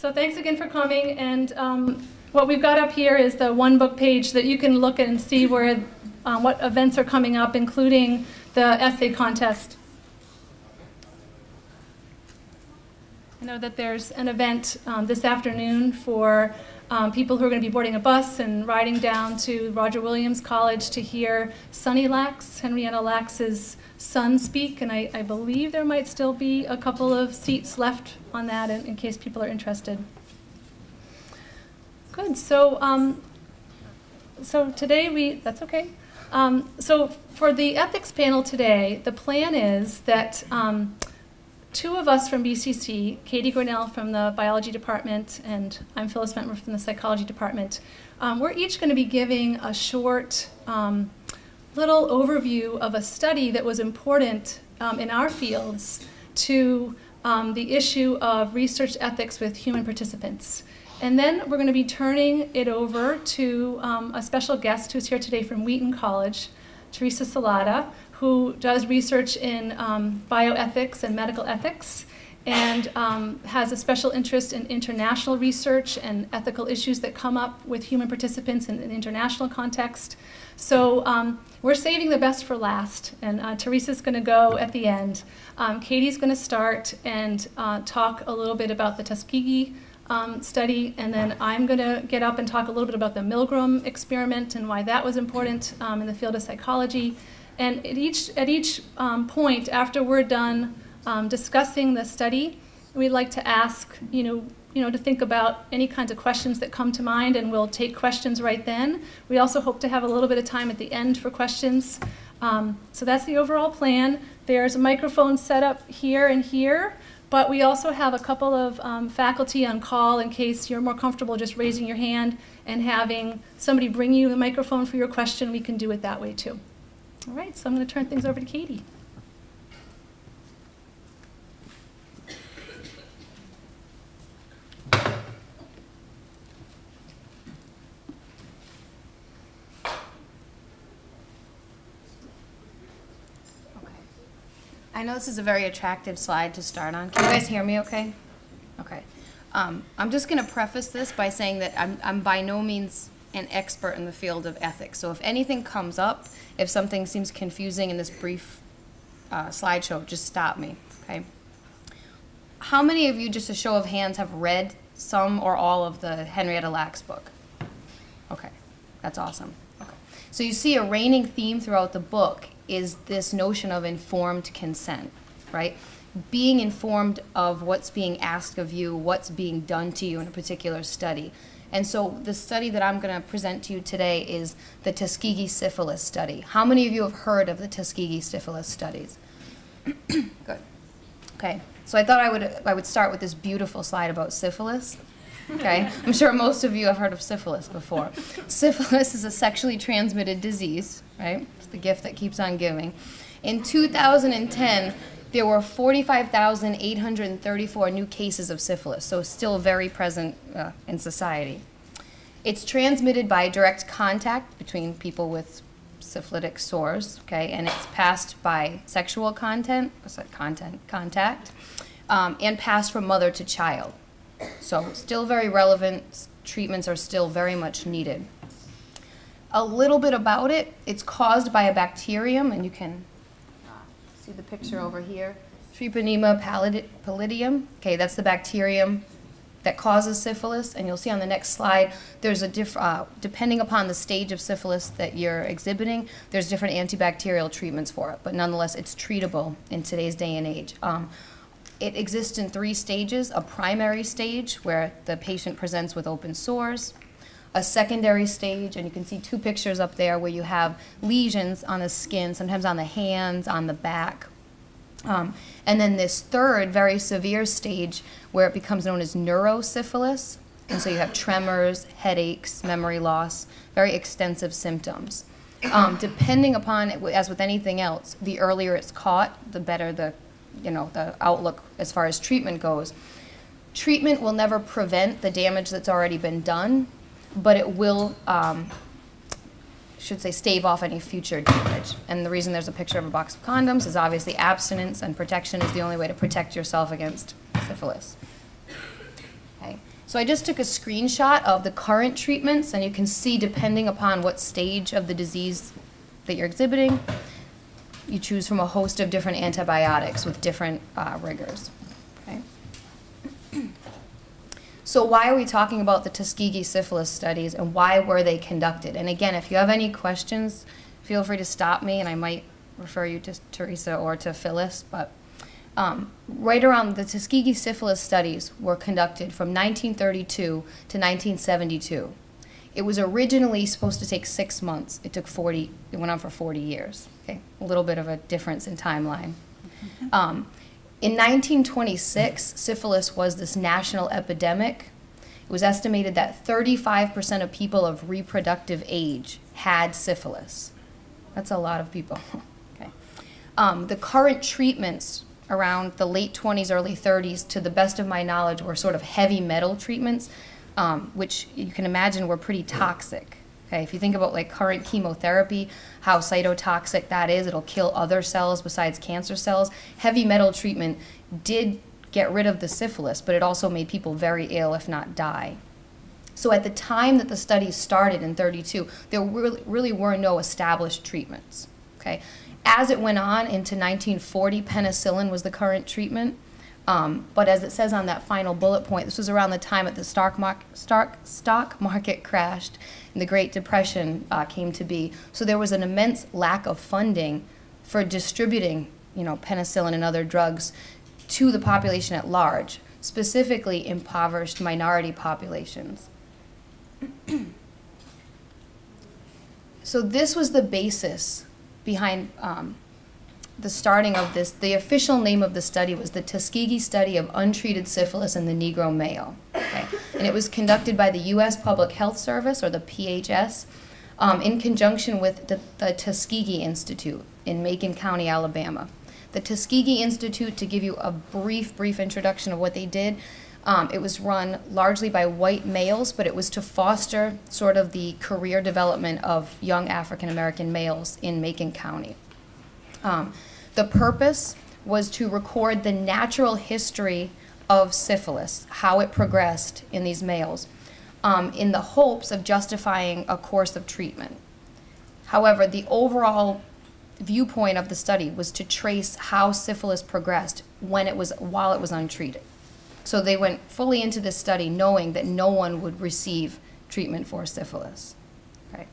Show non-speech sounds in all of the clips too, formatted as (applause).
So thanks again for coming. And um, what we've got up here is the one book page that you can look at and see where um, what events are coming up, including the essay contest. I know that there's an event um, this afternoon for um, people who are going to be boarding a bus and riding down to Roger Williams College to hear Sonny Lacks, Henrietta Lacks's son, speak. And I, I believe there might still be a couple of seats left on that in, in case people are interested. Good. So, um, so today we, that's okay. Um, so for the ethics panel today, the plan is that um, two of us from BCC, Katie Grinnell from the biology department, and I'm Phyllis Mentmer from the psychology department, um, we're each going to be giving a short um, little overview of a study that was important um, in our fields to um, the issue of research ethics with human participants. And then we're going to be turning it over to um, a special guest who's here today from Wheaton College, Teresa Salata, who does research in um, bioethics and medical ethics and um, has a special interest in international research and ethical issues that come up with human participants in an international context. So um, we're saving the best for last, and uh, Teresa's going to go at the end. Um, Katie's going to start and uh, talk a little bit about the Tuskegee um, study, and then I'm going to get up and talk a little bit about the Milgram experiment and why that was important um, in the field of psychology. And at each, at each um, point, after we're done um, discussing the study, we'd like to ask, you know, you know, to think about any kinds of questions that come to mind, and we'll take questions right then. We also hope to have a little bit of time at the end for questions. Um, so that's the overall plan. There's a microphone set up here and here, but we also have a couple of um, faculty on call in case you're more comfortable just raising your hand and having somebody bring you the microphone for your question. We can do it that way too. All right, so I'm going to turn things over to Katie. I know this is a very attractive slide to start on. Can you guys hear me okay? Okay. Um, I'm just going to preface this by saying that I'm, I'm by no means an expert in the field of ethics. So if anything comes up, if something seems confusing in this brief uh, slideshow, just stop me, okay? How many of you, just a show of hands, have read some or all of the Henrietta Lacks book? Okay, that's awesome. Okay. So you see a reigning theme throughout the book is this notion of informed consent, right? Being informed of what's being asked of you, what's being done to you in a particular study. And so the study that I'm going to present to you today is the Tuskegee syphilis study. How many of you have heard of the Tuskegee syphilis studies? (clears throat) Good. Okay. So I thought I would I would start with this beautiful slide about syphilis. Okay. I'm sure most of you have heard of syphilis before. (laughs) syphilis is a sexually transmitted disease, right? It's the gift that keeps on giving. In 2010, there were 45,834 new cases of syphilis, so still very present uh, in society. It's transmitted by direct contact between people with syphilitic sores, okay, and it's passed by sexual content, content, contact, um, and passed from mother to child. So still very relevant, treatments are still very much needed. A little bit about it, it's caused by a bacterium, and you can see the picture over here. Treponema pallidum. Okay, that's the bacterium that causes syphilis. And you'll see on the next slide, there's a diff uh, depending upon the stage of syphilis that you're exhibiting, there's different antibacterial treatments for it. But nonetheless, it's treatable in today's day and age. Um, it exists in three stages, a primary stage where the patient presents with open sores, a secondary stage, and you can see two pictures up there where you have lesions on the skin, sometimes on the hands, on the back. Um, and then this third, very severe stage where it becomes known as neurosyphilis. And so you have tremors, headaches, memory loss, very extensive symptoms. Um, depending upon, it as with anything else, the earlier it's caught, the better the, you know, the outlook as far as treatment goes. Treatment will never prevent the damage that's already been done, but it will, um, should say, stave off any future damage. And the reason there's a picture of a box of condoms is obviously abstinence and protection is the only way to protect yourself against syphilis. Okay. So I just took a screenshot of the current treatments, and you can see depending upon what stage of the disease that you're exhibiting, you choose from a host of different antibiotics with different uh, rigors. Okay. So why are we talking about the Tuskegee syphilis studies and why were they conducted? And again, if you have any questions, feel free to stop me and I might refer you to Teresa or to Phyllis, but um, right around the Tuskegee syphilis studies were conducted from 1932 to 1972. It was originally supposed to take six months. It took 40, it went on for 40 years. Okay, a little bit of a difference in timeline. Um, in 1926, syphilis was this national epidemic. It was estimated that 35% of people of reproductive age had syphilis. That's a lot of people. (laughs) okay. Um, the current treatments around the late 20s, early 30s, to the best of my knowledge, were sort of heavy metal treatments, um, which you can imagine were pretty toxic. Okay, if you think about like current chemotherapy, how cytotoxic that is, it'll kill other cells besides cancer cells. Heavy metal treatment did get rid of the syphilis, but it also made people very ill, if not die. So at the time that the study started in 32, there really, really were no established treatments. Okay, as it went on into 1940, penicillin was the current treatment. Um, but as it says on that final bullet point, this was around the time that the stock, mar stock, stock market crashed and the Great Depression uh, came to be. So there was an immense lack of funding for distributing, you know, penicillin and other drugs to the population at large, specifically impoverished minority populations. (clears throat) so this was the basis behind um, the starting of this, the official name of the study was the Tuskegee Study of Untreated Syphilis in the Negro Male. Okay? And it was conducted by the U.S. Public Health Service, or the PHS, um, in conjunction with the, the Tuskegee Institute in Macon County, Alabama. The Tuskegee Institute, to give you a brief, brief introduction of what they did, um, it was run largely by white males, but it was to foster sort of the career development of young African American males in Macon County. Um, the purpose was to record the natural history of syphilis, how it progressed in these males, um, in the hopes of justifying a course of treatment. However, the overall viewpoint of the study was to trace how syphilis progressed when it was while it was untreated. So they went fully into this study knowing that no one would receive treatment for syphilis. Okay.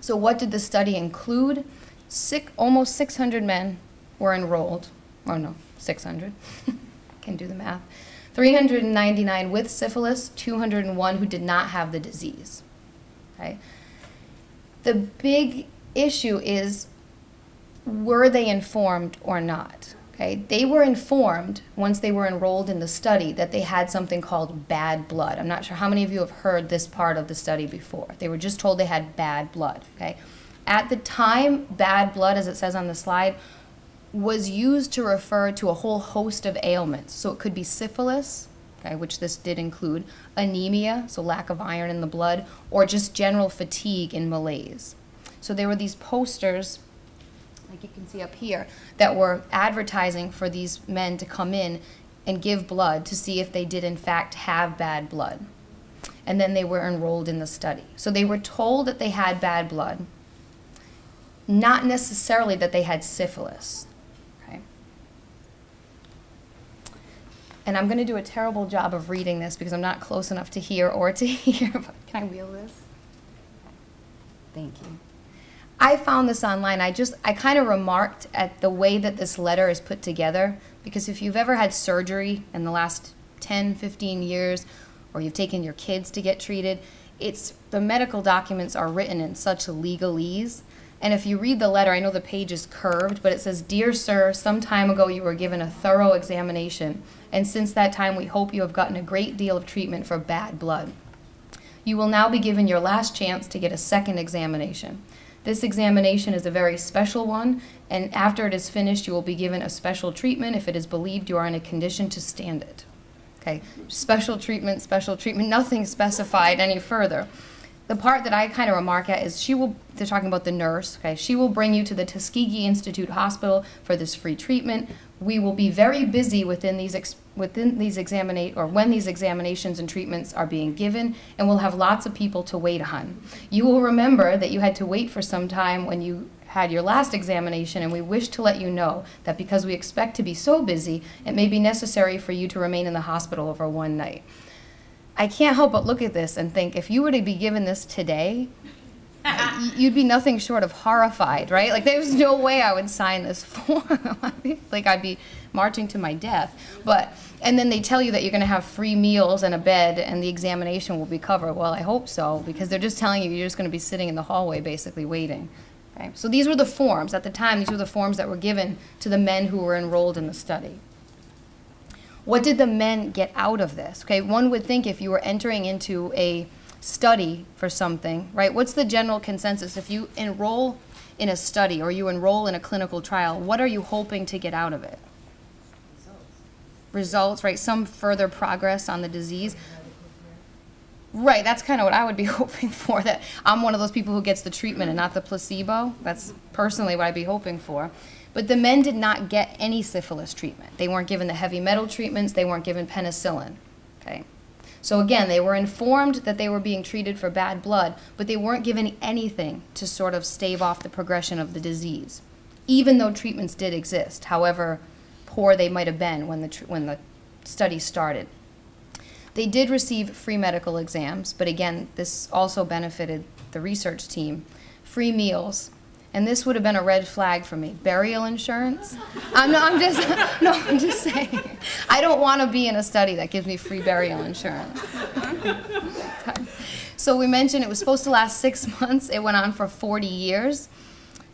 So what did the study include? Six, almost 600 men were enrolled. Or no, 600. (laughs) Can do the math. 399 with syphilis, 201 who did not have the disease. Okay. The big issue is were they informed or not? Okay, they were informed once they were enrolled in the study that they had something called bad blood. I'm not sure how many of you have heard this part of the study before. They were just told they had bad blood. Okay, at the time, bad blood, as it says on the slide, was used to refer to a whole host of ailments. So it could be syphilis, okay, which this did include, anemia, so lack of iron in the blood, or just general fatigue and malaise. So there were these posters like you can see up here, that were advertising for these men to come in and give blood to see if they did in fact have bad blood. And then they were enrolled in the study. So they were told that they had bad blood, not necessarily that they had syphilis. Okay. And I'm going to do a terrible job of reading this because I'm not close enough to hear or to (laughs) hear. But can I wheel this? Thank you. I found this online. I just, I kind of remarked at the way that this letter is put together because if you've ever had surgery in the last 10, 15 years, or you've taken your kids to get treated, it's, the medical documents are written in such legalese. And if you read the letter, I know the page is curved, but it says, Dear Sir, some time ago you were given a thorough examination, and since that time we hope you have gotten a great deal of treatment for bad blood. You will now be given your last chance to get a second examination. This examination is a very special one, and after it is finished, you will be given a special treatment if it is believed you are in a condition to stand it. Okay, special treatment, special treatment, nothing specified any further. The part that I kind of remark at is she will, they're talking about the nurse, okay, she will bring you to the Tuskegee Institute Hospital for this free treatment. We will be very busy within these, within these examinate, or when these examinations and treatments are being given, and we'll have lots of people to wait on. You will remember that you had to wait for some time when you had your last examination, and we wish to let you know that because we expect to be so busy, it may be necessary for you to remain in the hospital over one night. I can't help but look at this and think if you were to be given this today, you'd be nothing short of horrified, right? Like there's no way I would sign this (laughs) form. like I'd be marching to my death. But and then they tell you that you're going to have free meals and a bed and the examination will be covered. Well, I hope so because they're just telling you you're just going to be sitting in the hallway basically waiting. Okay? So these were the forms at the time. These were the forms that were given to the men who were enrolled in the study. What did the men get out of this? Okay, one would think if you were entering into a study for something, right? What's the general consensus? If you enroll in a study or you enroll in a clinical trial, what are you hoping to get out of it? Results, right? Some further progress on the disease. Right, that's kind of what I would be (laughs) hoping for. That I'm one of those people who gets the treatment and not the placebo. That's personally what I'd be hoping for. But the men did not get any syphilis treatment. They weren't given the heavy metal treatments, they weren't given penicillin. Okay? So again, they were informed that they were being treated for bad blood, but they weren't given anything to sort of stave off the progression of the disease, even though treatments did exist, however poor they might have been when the, when the study started. They did receive free medical exams, but again, this also benefited the research team. Free meals, and this would have been a red flag for me. Burial insurance? I'm, no, I'm just (laughs) no, I'm just saying. I don't want to be in a study that gives me free burial insurance. (laughs) so we mentioned it was supposed to last six months. It went on for 40 years,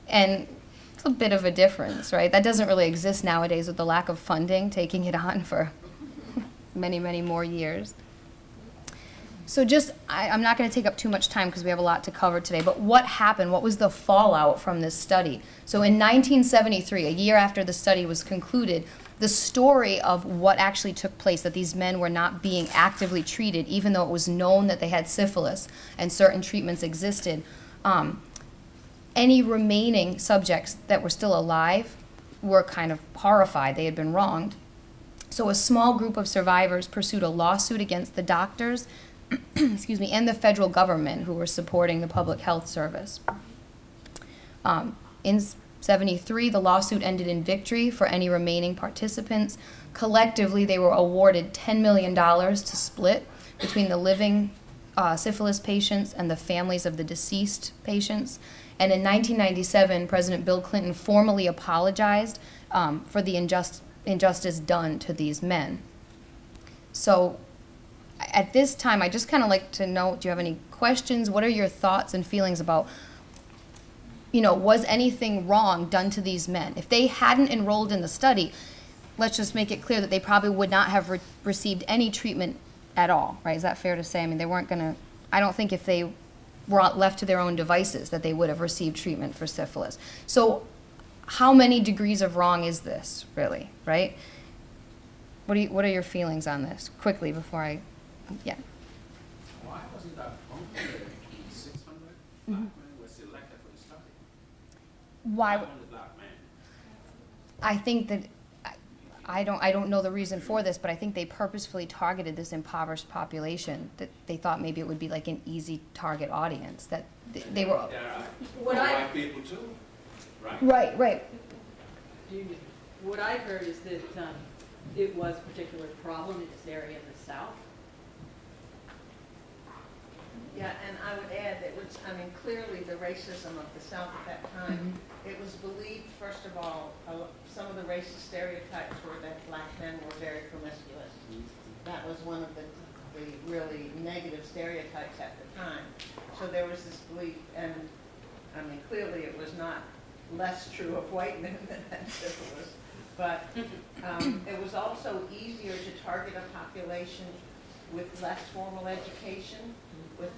and it's a bit of a difference, right? That doesn't really exist nowadays with the lack of funding, taking it on for (laughs) many, many more years. So just, I, I'm not going to take up too much time because we have a lot to cover today, but what happened? What was the fallout from this study? So in 1973, a year after the study was concluded, the story of what actually took place, that these men were not being actively treated, even though it was known that they had syphilis and certain treatments existed, um, any remaining subjects that were still alive were kind of horrified. They had been wronged. So a small group of survivors pursued a lawsuit against the doctors, (clears throat) excuse me, and the federal government who were supporting the public health service. Um, in 73, the lawsuit ended in victory for any remaining participants. Collectively, they were awarded $10 million to split between the living uh, syphilis patients and the families of the deceased patients. And in 1997, President Bill Clinton formally apologized um, for the injust, injustice done to these men. So at this time, I just kind of like to know, do you have any questions? What are your thoughts and feelings about, you know, was anything wrong done to these men? If they hadn't enrolled in the study, let's just make it clear that they probably would not have re- received any treatment at all, right? Is that fair to say? I mean, they weren't going to, I don't think if they were left to their own devices that they would have received treatment for syphilis. So, how many degrees of wrong is this, really, right? What, do you, what are your feelings on this? Quickly, before I, yeah. Why wasn't that unfair if six hundred black men were selected for the study? Why? Black men. I think that I- I don't I don't know the reason for this, but I think they purposefully targeted this impoverished population that they thought maybe it would be like an easy target audience that th- they were There are What I- white people too, right? right right What I've heard is that um, it was a particular problem in this area in the south. Yeah, and I would add that which, I mean, clearly the racism of the South at that time, it was believed, first of all, lo- some of the racist stereotypes were that black men were very promiscuous. That was one of the, the really negative stereotypes at the time. So there was this belief, and, I mean, clearly it was not less true of white men than had syphilis. (laughs) But um, it was also easier to target a population with less formal education, with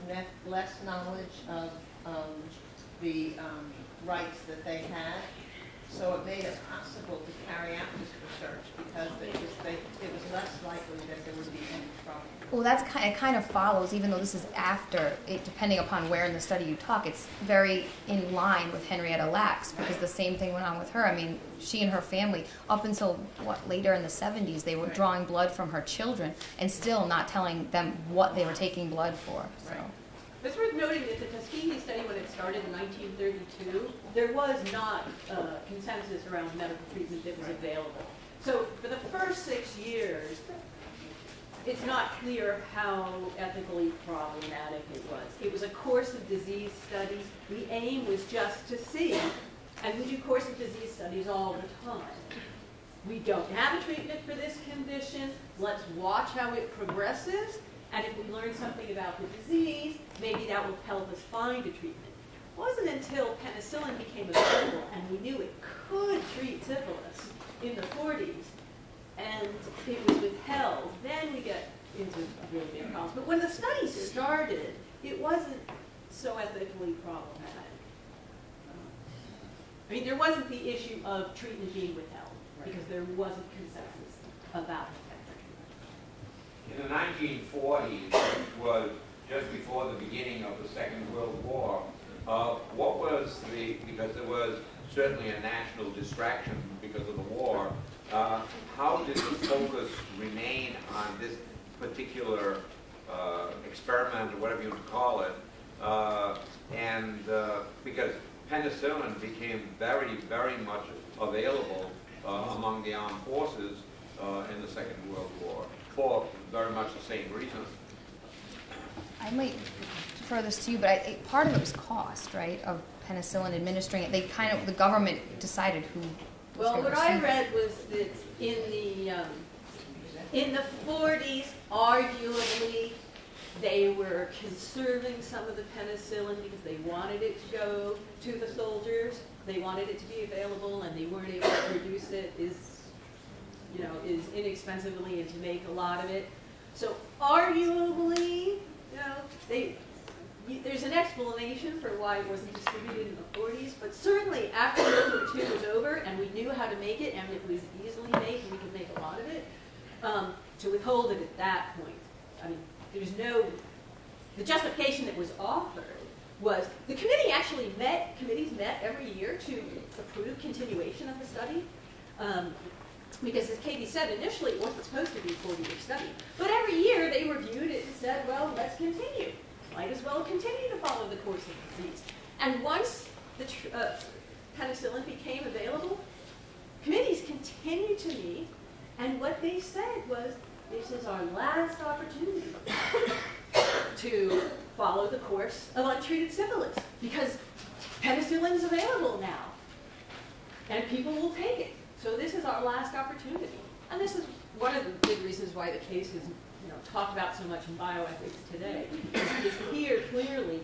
less knowledge of um, the um, rights that they had. So it made it possible to carry out this research because it was, they, it was less likely that there would be any trouble. Well, that's kind. It kind of follows, even though this is after. It, depending upon where in the study you talk, it's very in line with Henrietta Lacks because the same thing went on with her. I mean, she and her family, up until what later in the '70s, they were drawing blood from her children and still not telling them what they were taking blood for. So. Right. It's worth noting that the Tuskegee study, when it started in 1932, there was not uh, consensus around medical treatment that was available. So for the first six years, it's not clear how ethically problematic it was. It was a course of disease studies. The aim was just to see, and we do course of disease studies all the time. We don't have a treatment for this condition. Let's watch how it progresses. And if we learn something about the disease, maybe that will help us find a treatment. It wasn't until penicillin became available and we knew it could treat syphilis in the 40s and it was withheld, then we get into really big problems. But when the study started, it wasn't so ethically problematic. I mean, there wasn't the issue of treatment being withheld, because there wasn't consensus about it. In the nineteen forties, which was just before the beginning of the Second World War, uh, what was the, because there was certainly a national distraction because of the war, uh, how did the focus remain on this particular uh, experiment, or whatever you would call it? Uh, And, uh, because penicillin became very, very much available uh, among the armed forces uh, in the Second World War for very much the same reason. I might defer this to you, but I, part of it was cost, right, of penicillin administering it. They kind of, the government decided who Well, what I read was that in the, um, in the forties, arguably, they were conserving some of the penicillin because they wanted it to go to the soldiers. They wanted it to be available and they weren't able to produce it is, you know, is inexpensively and to make a lot of it. So arguably, you know, they, there's an explanation for why it wasn't distributed in the 40s, but certainly after World War II was over and we knew how to make it and it was easily made and we could make a lot of it, um, to withhold it at that point. I mean, there's no, the justification that was offered was, the committee actually met, committees met every year to approve continuation of the study. Um, because as Katie said, initially it wasn't supposed to be a 40-year study. But every year they reviewed it and said, well, let's continue. Might as well continue to follow the course of the disease. And once the uh, penicillin became available, committees continued to meet, and what they said was, this is our last opportunity to follow the course of untreated syphilis, because penicillin is available now and people will take it. So this is our last opportunity. And this is one of the big reasons why the case is, you know, talked about so much in bioethics today. Is is here clearly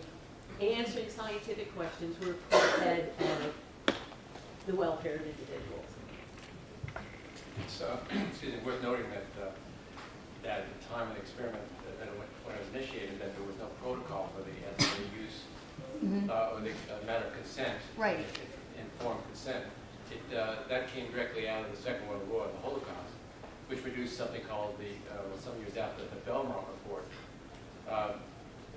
answering scientific questions were put ahead of the welfare of individuals. It's, uh, excuse me, worth noting that, uh, that at the time of the experiment, that that it when it was initiated, that there was no protocol for the ethical use, Mhm. uh, or the uh, matter of consent. Right. in- in- Informed consent. It, uh, that came directly out of the Second World War, the Holocaust, which produced something called the, uh, well, some years after, the Belmont Report. Um,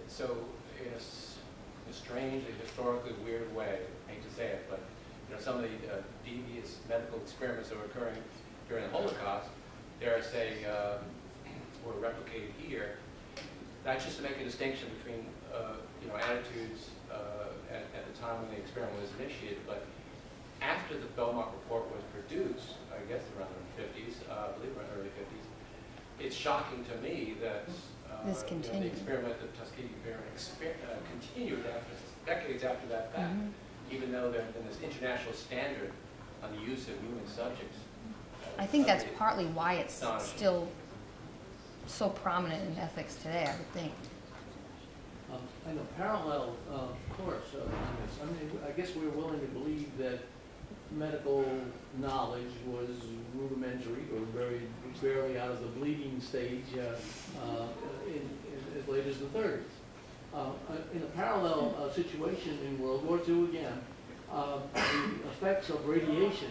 So, in a strange, and historically weird way, I hate to say it, but, you know, some of the uh, devious medical experiments that were occurring during the Holocaust, dare I say, um, were replicated here. That's just to make a distinction between, uh, you know, attitudes uh, at, at the time when the experiment was initiated, but after the Belmont report was produced, I guess around the fifties, uh, I believe around the early fifties, it's shocking to me that, uh, This you know, the experiment, the Tuskegee experiment, exper- uh, continued after, decades after that fact, Mhm. even though there had been this international standard on the use of human subjects. I think that's partly why it's still so prominent in ethics today, I would think. Um, I know, parallel uh, course uh, on this. I mean, I guess we're willing to believe that medical knowledge was rudimentary or very barely out of the bleeding stage uh, uh, in, in as late as the 30s. Uh, uh, in a parallel uh, situation in World War II again, uh, the effects of radiation,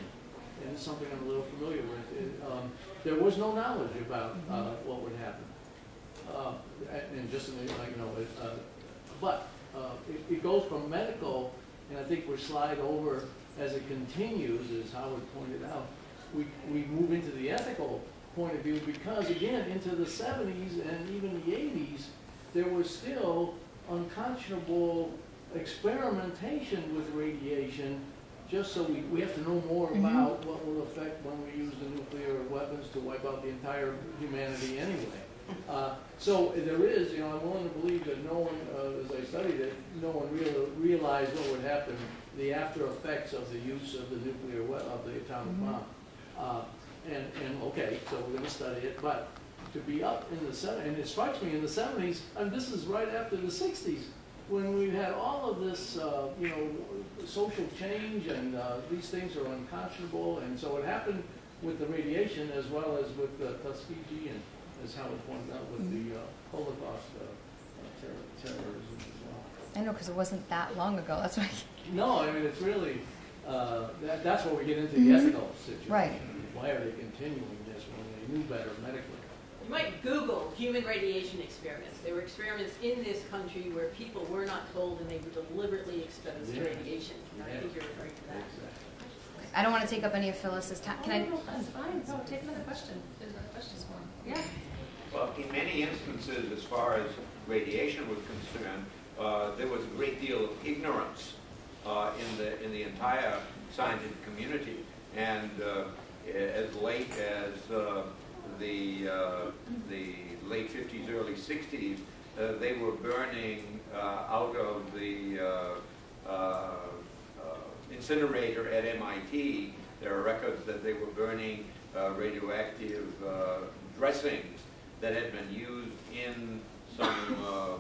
and it's something I'm a little familiar with. It, um, There was no knowledge about uh, what would happen. Uh, And just, in the- like, you know, it, but uh, it it goes from medical, and I think we slide over as it continues, as Howard pointed out, we, we move into the ethical point of view because again, into the seventies and even the eighties, there was still unconscionable experimentation with radiation, just so we, we have to know more Mhm. about what will affect when we use the nuclear weapons to wipe out the entire humanity anyway. Uh, So there is, you know, I'm willing to believe that no one, it, no one real, realized what would happen, the after effects of the use of the nuclear, we- of the atomic Mhm. bomb. Uh, And, and, okay, so we're gonna study it, but to be up in the and it strikes me in the seventies, and this is right after the sixties, when we had all of this, uh, you know, social change and, uh, these things are unconscionable, and so it happened with the radiation as well as with the Tuskegee and, as Howard pointed out, with the uh, Holocaust, uh, terror- terrorism. I know, because it wasn't that long ago, that's why. No, I mean, it's really, uh, that, that's where we get into the Mhm. ethical situation. Right. Why are they continuing this when they knew better medically? You might Google human radiation experiments. There were experiments in this country where people were not told and they were deliberately exposed to Yeah. radiation. I think you're referring to that. Exactly. I don't want to take up any of Phyllis's time. Can I? Oh, no, That's fine, no, take another question, there's another question for him. Yeah. Well, in many instances, as far as radiation was concerned, uh, there was a great deal of ignorance uh, in the, in the entire scientific community. And uh, as late as uh, the, the late 50s, early 60s, uh, they were burning out of the incinerator at MIT. There are records that they were burning radioactive dressings that had been used in some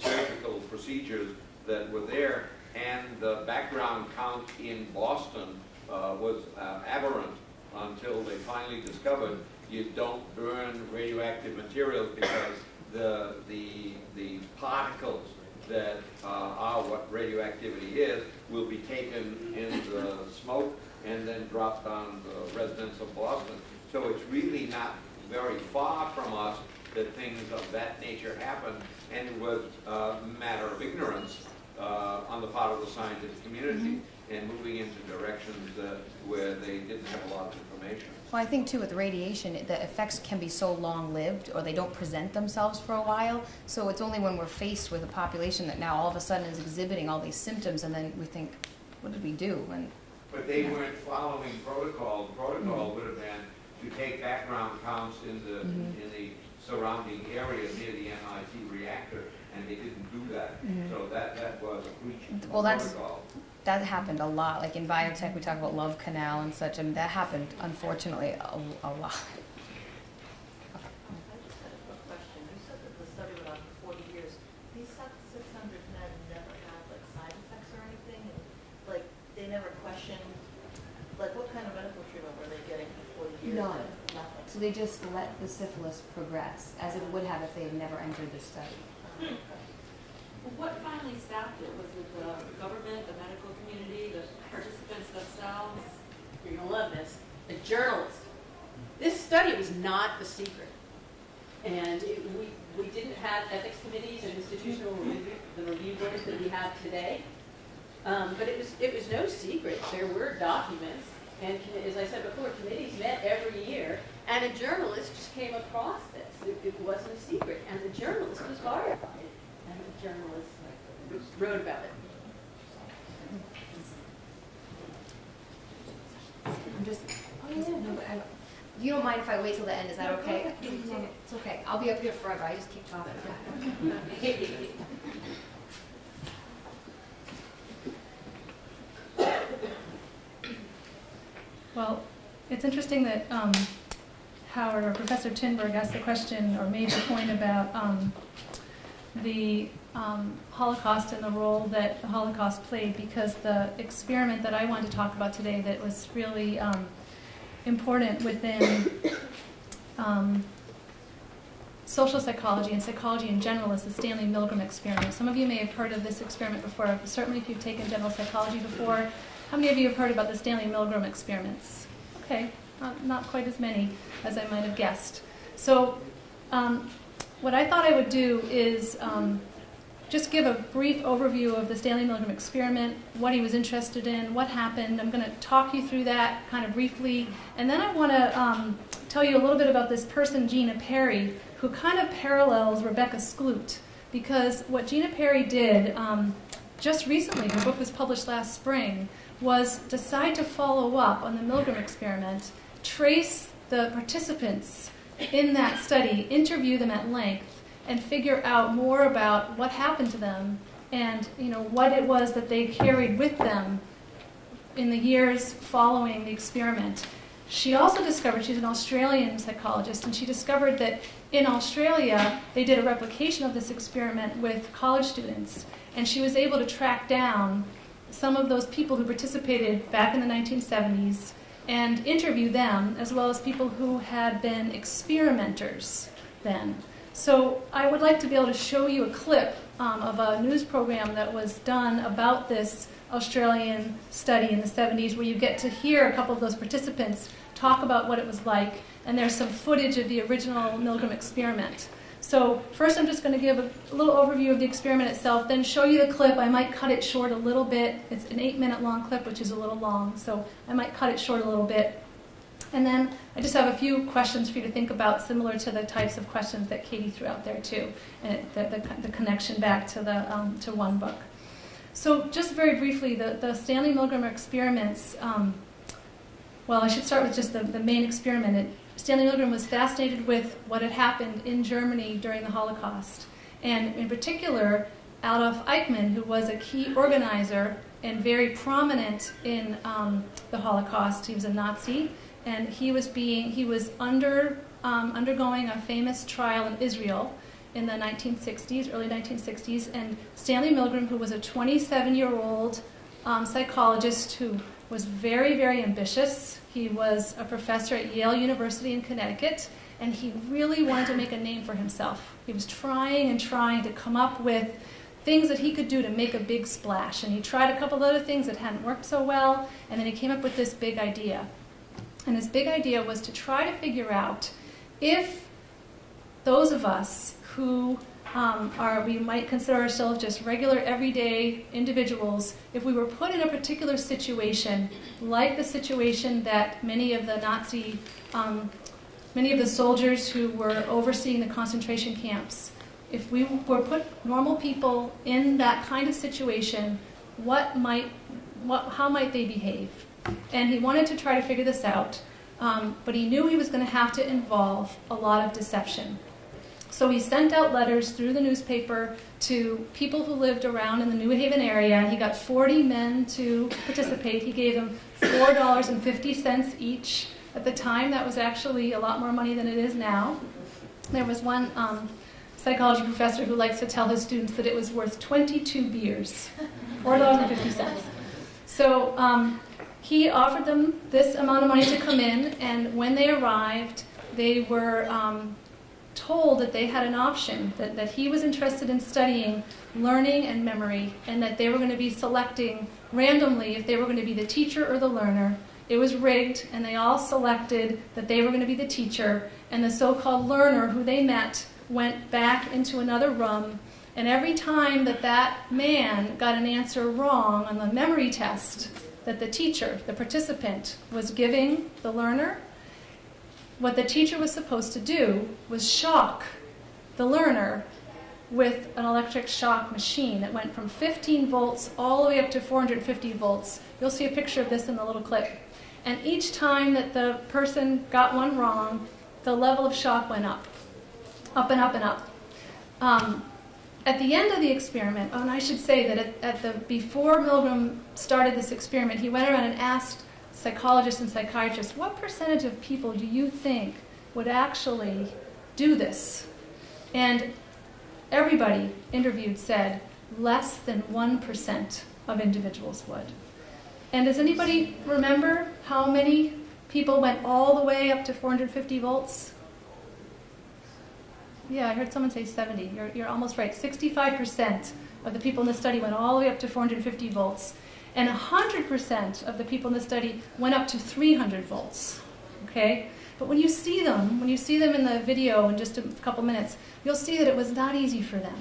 surgical procedures that were there. And the background count in Boston uh, was uh, aberrant until they finally discovered you don't burn radioactive materials because the, the, the particles that uh, are what radioactivity is will be taken in the smoke and then dropped on the residents of Boston. So it's really not very far from us that things of that nature happen, and it was a matter of ignorance uh, on the part of the scientific community and moving into directions uh, where they didn't have a lot of information. Well, I think too with radiation, the effects can be so long-lived, or they don't present themselves for a while. So it's only when we're faced with a population that now all of a sudden is exhibiting all these symptoms, and then we think, what did we do? And But they weren't following protocol. The protocol would have been to take background counts in the, Mhm. in the surrounding area near the MIT reactor, and they didn't do that. Mhm. So that, that was a breach of Well, that's- protocol. that happened a lot. Like in biotech, we talk about Love Canal and such, and that happened unfortunately a, a lot. I just had a quick question. You said that the study went on for forty years. These six hundred men never had like side effects or anything? And like, they never questioned, like what kind of medical treatment were they getting for forty years? None. Nothing. So they just let the syphilis progress, as it would have if they had never entered the study. Well, What finally stopped it? Was it the government, the medical community, the participants themselves? You're gonna love this. The journalist. This study was not a secret. And it, we, we didn't have ethics committees and institutional review, the review boards that we have today. Um, but it was, it was no secret. There were documents. And as I said before, committees met every year. And a journalist just came across this. It, it wasn't a secret. And the journalist was horrified. And the journalist wrote about it. I'm just, oh yeah, no, but I, you don't mind if I wait till the end, is that okay? It's okay, I'll be up here forever, I just keep talking. (laughs) Well, it's interesting that um, Howard or Professor Tinberg asked the question or made the point about um, the um, Holocaust and the role that the Holocaust played because the experiment that I wanted to talk about today that was really um, important within um, social psychology and psychology in general is the Stanley Milgram experiment. Some of you may have heard of this experiment before, certainly if you've taken general psychology before. How many of you have heard about the Stanley Milgram experiments? Okay, not, not quite as many as I might have guessed. So, um, what I thought I would do is um, just give a brief overview of the Stanley Milgram experiment, what he was interested in, what happened. I'm going to talk you through that kind of briefly, and then I want to um, tell you a little bit about this person, Gina Perry, who kind of parallels Rebecca Skloot, because what Gina Perry did um, just recently, her book was published last spring, was decide to follow up on the Milgram experiment, trace the participants in that study, interview them at length, and figure out more about what happened to them and you know what it was that they carried with them in the years following the experiment. She also discovered, she's an Australian psychologist, and she discovered that in Australia they did a replication of this experiment with college students, and she was able to track down some of those people who participated back in the 1970s and interview them, as well as people who had been experimenters then. So I would like to be able to show you a clip um, of a news program that was done about this Australian study in the 70s where you get to hear a couple of those participants talk about what it was like, and there's some footage of the original Milgram experiment. So first I'm just going to give a, little overview of the experiment itself, then show you the clip. I might cut it short a little bit. It's an eight minute long clip, which is a little long, so I might cut it short a little bit. And then I just have a few questions for you to think about, similar to the types of questions that Katie threw out there too, and it, the, the, the, connection back to the um, to one book. So just very briefly, the, the Stanley Milgram experiments. Um, well, I should start with just the, the main experiment. It, Stanley Milgram was fascinated with what had happened in Germany during the Holocaust, and in particular, Adolf Eichmann, who was a key organizer and very prominent in um, the Holocaust. He was a Nazi and he was being he was under um, undergoing a famous trial in Israel in the 1960s, early 1960s, and Stanley Milgram, who was a 27-year-old um, psychologist who was very, very ambitious. He was a professor at Yale University in Connecticut, and he really wanted to make a name for himself. He was trying and trying to come up with things that he could do to make a big splash. And he tried a couple other things that hadn't worked so well, and then he came up with this big idea. And his big idea was to try to figure out if those of us who um, are, we might consider ourselves just regular, everyday individuals, if we were put in a particular situation, like the situation that many of the Nazi, um, many of the soldiers who were overseeing the concentration camps, if we were put normal people in that kind of situation, what might, what, how might they behave? And he wanted to try to figure this out, um, but he knew he was going to have to involve a lot of deception. So he sent out letters through the newspaper to people who lived around in the New Haven area. He got 40 men to participate. He gave them $4.50 each. At the time, that was actually a lot more money than it is now. There was one um, psychology professor who likes to tell his students that it was worth 22 beers, (laughs) $4.50. So um, he offered them this amount of money to come in, and when they arrived, they were um, told that they had an option, that, that he was interested in studying learning and memory, and that they were going to be selecting randomly if they were going to be the teacher or the learner. It was rigged, and they all selected that they were going to be the teacher, and the so called learner who they met went back into another room. And every time that that man got an answer wrong on the memory test, that the teacher, the participant, was giving the learner, what the teacher was supposed to do was shock the learner with an electric shock machine that went from 15 volts all the way up to 450 volts. You'll see a picture of this in the little clip. And each time that the person got one wrong, the level of shock went up, up and up and up. Um, at the end of the experiment, oh, and I should say that at, at, the before Milgram started this experiment, he went around and asked psychologists and psychiatrists, what percentage of people do you think would actually do this? And everybody interviewed said less than 1% of individuals would. And does anybody remember how many people went all the way up to 450 volts? Yeah, I heard someone say 70. You're, you're almost right. 65% of the people in the study went all the way up to 450 volts, and 100% of the people in the study went up to 300 volts. Okay? But when you see them, when you see them in the video in just a couple minutes, you'll see that it was not easy for them.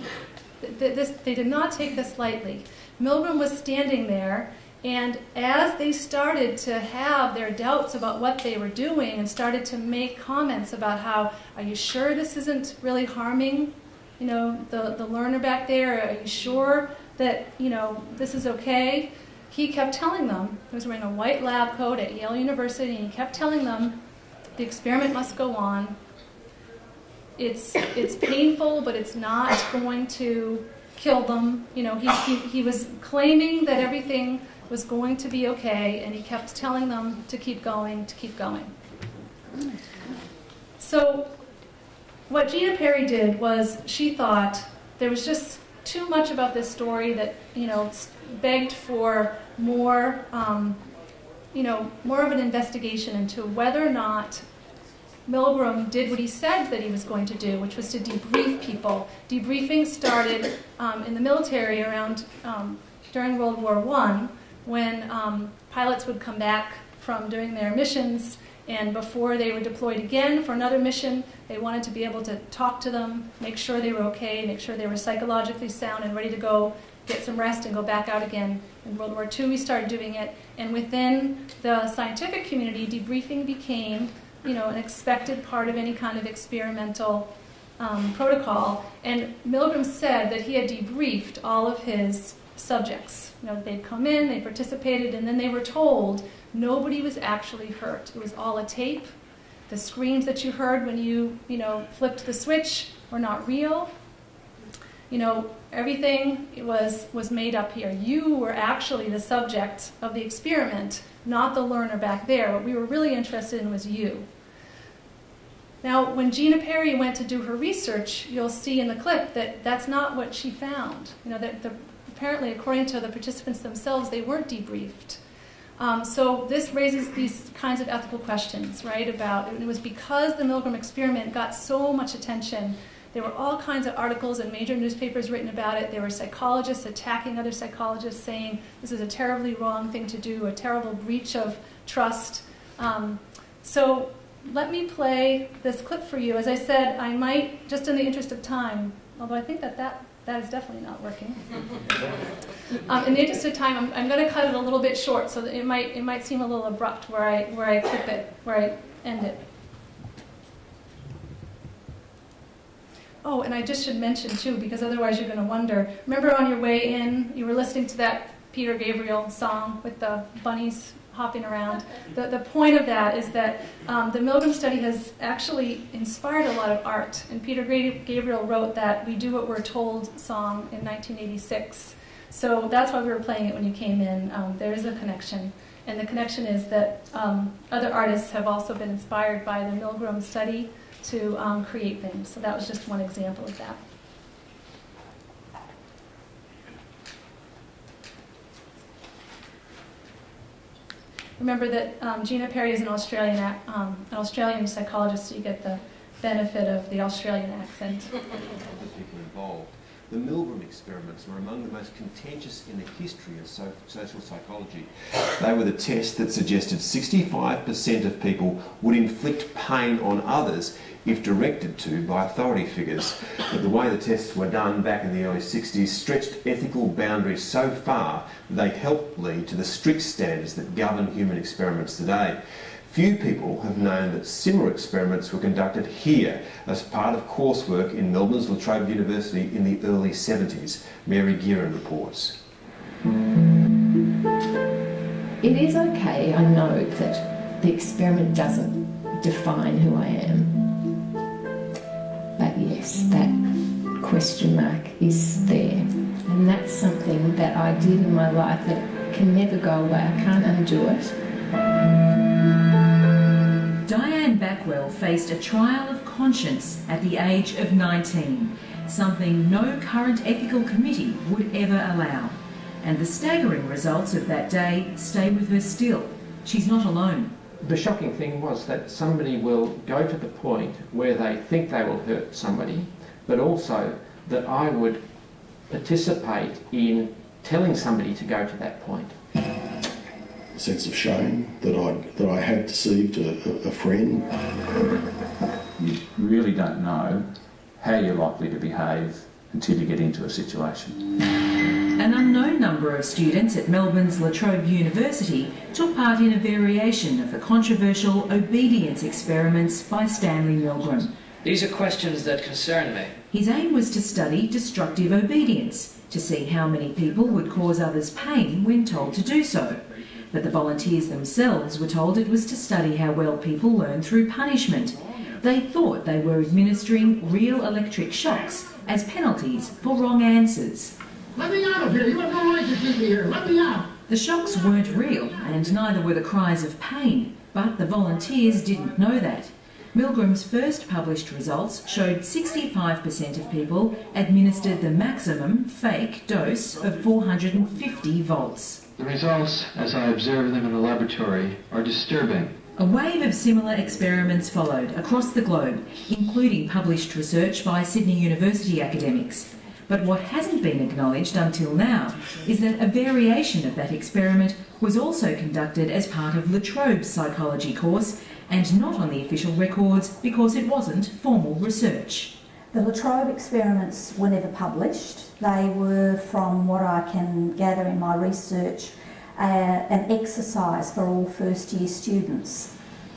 Th- th- This, they did not take this lightly. Milgram was standing there, and as they started to have their doubts about what they were doing and started to make comments about how, are you sure this isn't really harming, you know, the, the learner back there? Are you sure that, you know, this is okay? He kept telling them, he was wearing a white lab coat at Yale University, and he kept telling them, the experiment must go on. It's, it's painful, but it's not going to kill them. You know, he, he, he was claiming that everything was going to be okay, and he kept telling them to keep going, to keep going. So, what Gina Perry did was she thought there was just too much about this story that, you know, begged for more, um, you know, more of an investigation into whether or not Milgram did what he said that he was going to do, which was to debrief people. Debriefing started um, in the military around um, during World War One, when um, pilots would come back from doing their missions, and before they were deployed again for another mission, they wanted to be able to talk to them, make sure they were okay, make sure they were psychologically sound and ready to go, get some rest, and go back out again. In World War II, we started doing it, and within the scientific community, debriefing became you know, an expected part of any kind of experimental um, protocol. And Milgram said that he had debriefed all of his subjects. You know, they'd come in, they participated, and then they were told nobody was actually hurt. It was all a tape. The screams that you heard when you, you know, flipped the switch were not real. You know, everything was was made up here. You were actually the subject of the experiment, not the learner back there. What we were really interested in was you. Now, when Gina Perry went to do her research, you'll see in the clip that that's not what she found. You know, that the, apparently, according to the participants themselves, they weren't debriefed. Um, so this raises these kinds of ethical questions, right? About it was because the Milgram experiment got so much attention. There were all kinds of articles in major newspapers written about it. There were psychologists attacking other psychologists, saying this is a terribly wrong thing to do, a terrible breach of trust. Um, so let me play this clip for you. As I said, I might, just in the interest of time, although I think that that, that is definitely not working. Um, in the interest of time, I'm, I'm going to cut it a little bit short, so that it might it might seem a little abrupt where I where I clip it, where I end it. Oh, and I just should mention too, because otherwise you're going to wonder. Remember on your way in, you were listening to that Peter Gabriel song with the bunnies hopping around. The, the point of that is that um, the Milgram study has actually inspired a lot of art. And Peter Gabriel wrote that We Do What We're Told song in 1986. So that's why we were playing it when you came in. Um, there is a connection. And the connection is that um, other artists have also been inspired by the Milgram study to um, create things. So that was just one example of that. Remember that um, Gina Perry is an Australian, um, an Australian psychologist, so you get the benefit of the Australian accent. (laughs) people involved. The Milgram experiments were among the most contentious in the history of so- social psychology. They were the test that suggested 65% of people would inflict pain on others if directed to by authority figures. But the way the tests were done back in the early 60s stretched ethical boundaries so far they helped lead to the strict standards that govern human experiments today. Few people have known that similar experiments were conducted here as part of coursework in Melbourne's La Trobe University in the early 70s. Mary Gearin reports. It is okay, I know, that the experiment doesn't define who I am. But yes, that question mark is there. And that's something that I did in my life that can never go away. I can't undo it. Diane Backwell faced a trial of conscience at the age of 19, something no current ethical committee would ever allow. And the staggering results of that day stay with her still. She's not alone. The shocking thing was that somebody will go to the point where they think they will hurt somebody but also that I would participate in telling somebody to go to that point. A sense of shame that I that I had deceived a, a, a friend. You really don't know how you're likely to behave until you get into a situation. An unknown number of students at Melbourne's La Trobe University took part in a variation of the controversial obedience experiments by Stanley Milgram. These are questions that concern me. His aim was to study destructive obedience, to see how many people would cause others pain when told to do so. But the volunteers themselves were told it was to study how well people learn through punishment. They thought they were administering real electric shocks as penalties for wrong answers. Let me out of here. You have no right to keep me here. Let me out. The shocks weren't real, and neither were the cries of pain, but the volunteers didn't know that. Milgram's first published results showed 65% of people administered the maximum fake dose of 450 volts. The results, as I observe them in the laboratory, are disturbing. A wave of similar experiments followed across the globe, including published research by Sydney University academics. But what hasn't been acknowledged until now is that a variation of that experiment was also conducted as part of La Trobe's psychology course and not on the official records because it wasn't formal research. The La Trobe experiments were never published. They were, from what I can gather in my research, uh, an exercise for all first year students.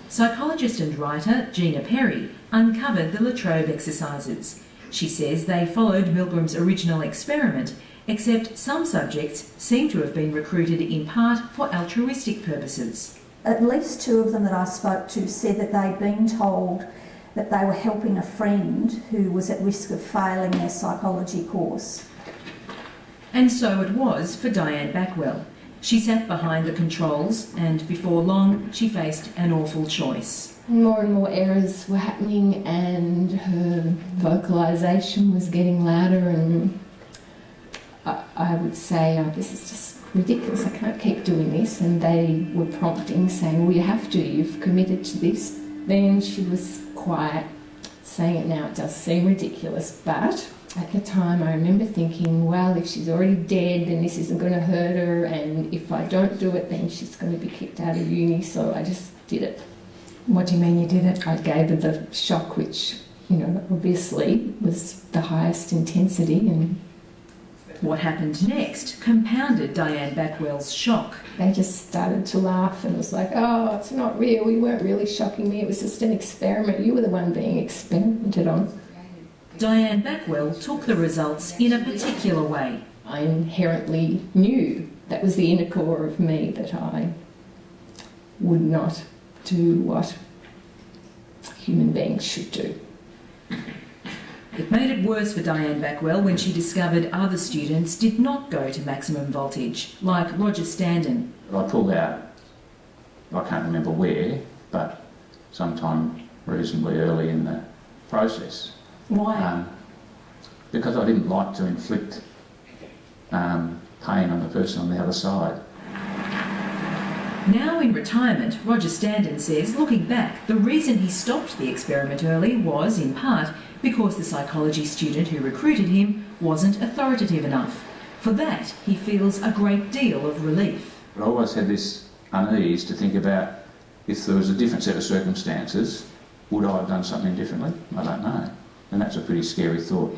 Psychologist and writer Gina Perry uncovered the La Trobe exercises. She says they followed Milgram's original experiment, except some subjects seem to have been recruited in part for altruistic purposes. At least two of them that I spoke to said that they'd been told that they were helping a friend who was at risk of failing their psychology course. And so it was for Diane Backwell. She sat behind the controls, and before long, she faced an awful choice. More and more errors were happening, and her vocalisation was getting louder. And I, I would say, oh, "This is just ridiculous. I can't keep doing this." And they were prompting, saying, "Well, you have to. You've committed to this." Then she was quiet, saying it now. It does seem ridiculous, but at the time, I remember thinking, well, if she's already dead, then this isn't going to hurt her, and if I don't do it, then she's going to be kicked out of uni. So I just did it. What do you mean you did it? I gave her the shock, which, you know, obviously was the highest intensity. And what happened next compounded Diane Backwell's shock. They just started to laugh and was like, oh, it's not real. You weren't really shocking me. It was just an experiment. You were the one being experimented on. Diane Backwell took the results in a particular way. I inherently knew that was the inner core of me that I would not do what human beings should do. It made it worse for Diane Backwell when she discovered other students did not go to maximum voltage, like Roger Standen. I pulled out, I can't remember where, but sometime reasonably early in the process. Why? Um, because I didn't like to inflict um, pain on the person on the other side. Now in retirement, Roger Standen says, looking back, the reason he stopped the experiment early was, in part, because the psychology student who recruited him wasn't authoritative enough. For that, he feels a great deal of relief. But I always had this unease to think about if there was a different set of circumstances, would I have done something differently? I don't know. And that's a pretty scary thought.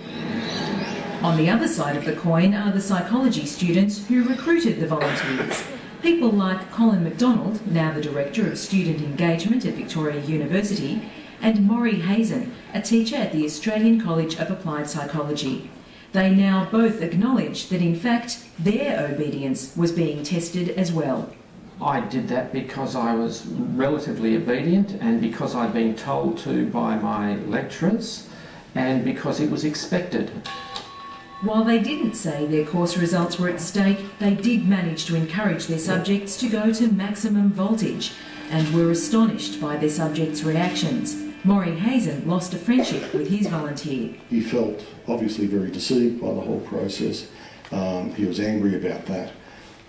On the other side of the coin are the psychology students who recruited the volunteers. People like Colin MacDonald, now the Director of Student Engagement at Victoria University, and Maury Hazen, a teacher at the Australian College of Applied Psychology. They now both acknowledge that in fact their obedience was being tested as well. I did that because I was relatively obedient and because I'd been told to by my lecturers and because it was expected. While they didn't say their course results were at stake, they did manage to encourage their subjects to go to maximum voltage and were astonished by their subjects' reactions. Maury Hazen lost a friendship with his volunteer. He felt obviously very deceived by the whole process. Um, he was angry about that.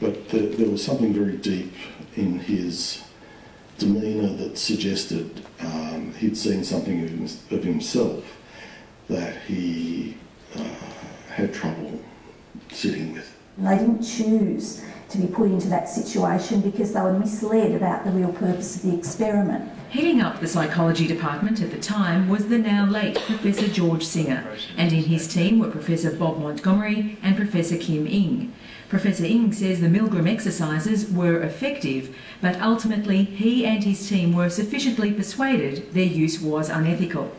But the, there was something very deep in his demeanour that suggested um, he'd seen something of, him, of himself that he uh, had trouble sitting with. They didn't choose to be put into that situation because they were misled about the real purpose of the experiment. Heading up the psychology department at the time was the now late Professor George Singer, and in his team were Professor Bob Montgomery and Professor Kim Ing. Professor Ing says the Milgram exercises were effective, but ultimately he and his team were sufficiently persuaded their use was unethical.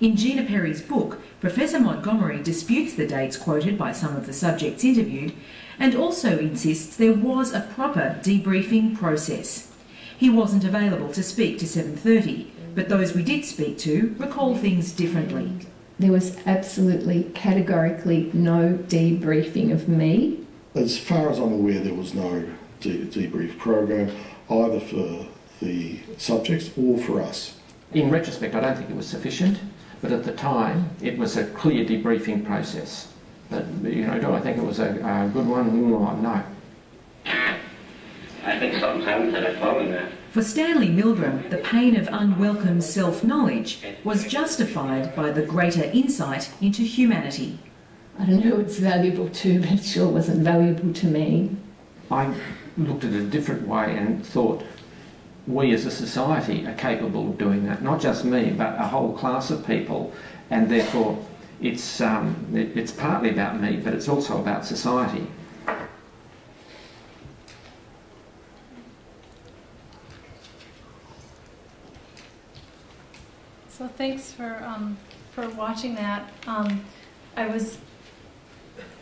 In Gina Perry's book, Professor Montgomery disputes the dates quoted by some of the subjects interviewed and also insists there was a proper debriefing process. He wasn't available to speak to 7:30, but those we did speak to recall things differently. There was absolutely categorically no debriefing of me. As far as I'm aware, there was no de- debrief program either for the subjects or for us. In retrospect, I don't think it was sufficient, but at the time, it was a clear debriefing process. But, you know, do I think it was a, a good one? Mm, No. I think something's happened to that phone there. For Stanley Milgram, the pain of unwelcome self knowledge was justified by the greater insight into humanity. I don't know who it's valuable to, but it sure wasn't valuable to me. I looked at it a different way and thought we as a society are capable of doing that. Not just me, but a whole class of people, and therefore it's, um, it, it's partly about me, but it's also about society. So thanks for, um, for watching that. Um, I was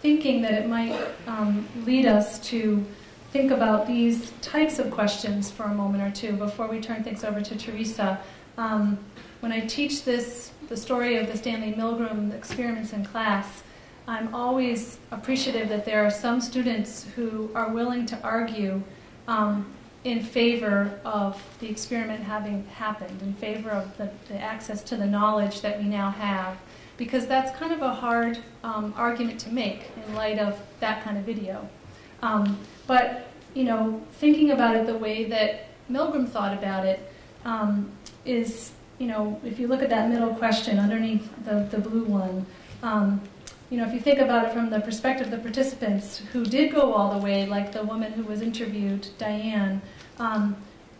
thinking that it might um, lead us to think about these types of questions for a moment or two before we turn things over to Teresa. Um, when I teach this, the story of the Stanley Milgram experiments in class, I'm always appreciative that there are some students who are willing to argue um, in favor of the experiment having happened, in favor of the, the access to the knowledge that we now have, because that's kind of a hard um, argument to make in light of that kind of video. Um, but, you know, thinking about it the way that Milgram thought about it um, is, you know, if you look at that middle question underneath the, the blue one, um, you know, if you think about it from the perspective of the participants who did go all the way, like the woman who was interviewed, Diane, um,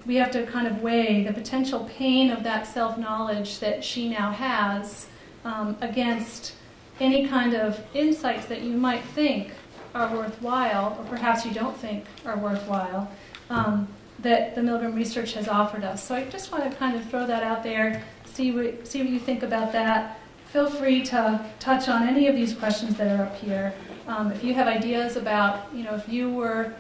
we have to kind of weigh the potential pain of that self knowledge that she now has um, against any kind of insights that you might think are worthwhile, or perhaps you don't think are worthwhile, um, that the Milgram research has offered us. So I just want to kind of throw that out there, see what, see what you think about that. Feel free to touch on any of these questions that are up here. Um, if you have ideas about, you know, if you were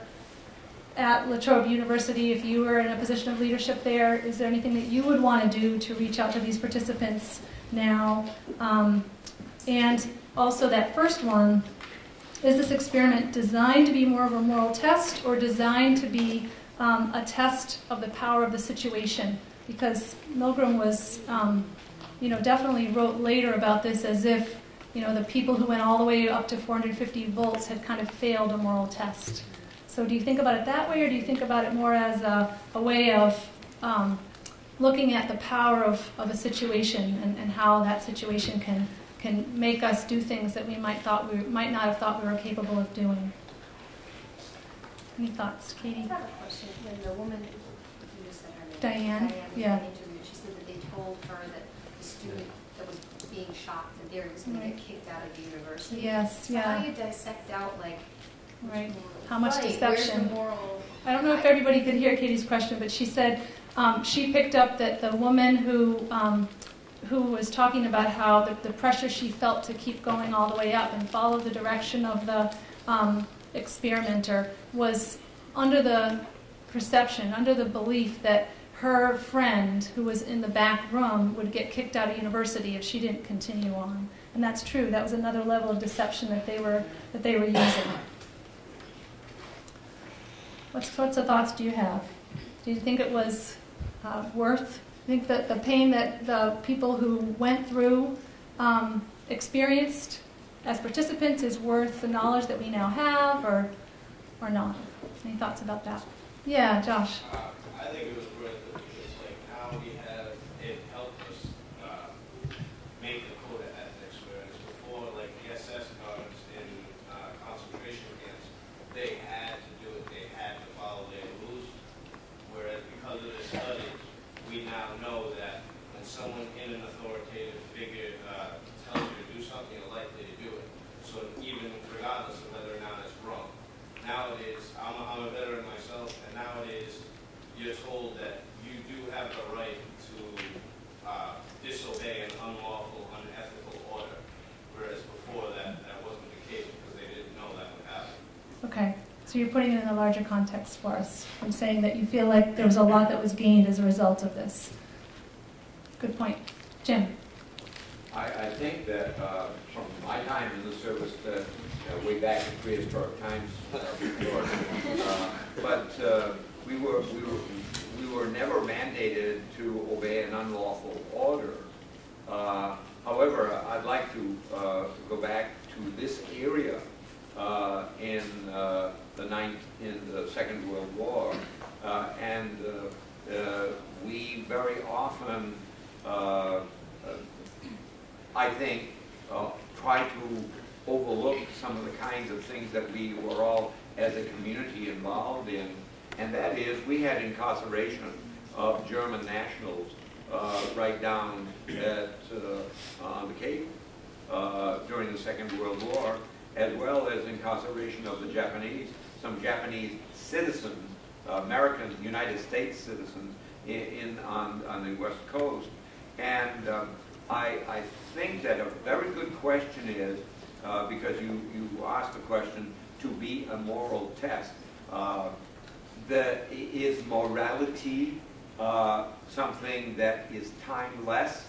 at La Trobe University, if you were in a position of leadership there, is there anything that you would want to do to reach out to these participants now? Um, and also that first one, is this experiment designed to be more of a moral test or designed to be um, a test of the power of the situation? Because Milgram was, um, you know, definitely wrote later about this as if, you know, the people who went all the way up to 450 volts had kind of failed a moral test. So do you think about it that way, or do you think about it more as a, a way of um, looking at the power of, of a situation and, and how that situation can can make us do things that we might thought we might not have thought we were capable of doing? Any thoughts, Katie? I have a question. When the woman, you just said her name. Diane? was Yeah. being interviewed, she said that they told her that the student that was being shocked that they was going to get kicked out of the university. Yes, So yeah. how do you dissect out like Right. How much Right, deception? I don't know if everybody could hear Katie's question, but she said um, she picked up that the woman who um, who was talking about how the, the pressure she felt to keep going all the way up and follow the direction of the um, experimenter was under the perception, under the belief that her friend who was in the back room would get kicked out of university if she didn't continue on. And that's true. That was another level of deception that they were that they were using. What sorts of thoughts do you have? Do you think it was uh, worth? Think that the pain that the people who went through um, experienced as participants is worth the knowledge that we now have, or or not? Any thoughts about that? Yeah, Josh. Uh, I think it was worth it because like how we have it helped us uh, make the code of ethics So you're putting it in a larger context for us. I'm saying that you feel like there was a lot that was gained as a result of this. Good point. Jim? I, I think that uh, from my time in the service, that uh, way back in prehistoric times, uh, uh, but uh, we were we were we were never mandated to obey an unlawful order. Uh, however, I'd like to uh, go back to this area uh, in the ninth in the Second World War, uh, and uh, uh, we very often. I think, try to overlook some of the kinds of things that we were all, as a community, involved in. And that is, we had incarceration of German nationals uh, right down at uh, on the Cape during the Second World War, as well as incarceration of the Japanese, some Japanese citizens, American United States citizens, in, in on, on the West Coast. And um, I, I think that a very good question is, uh, because you, you asked the question, to be a moral test. Uh, the, is morality uh, something that is timeless,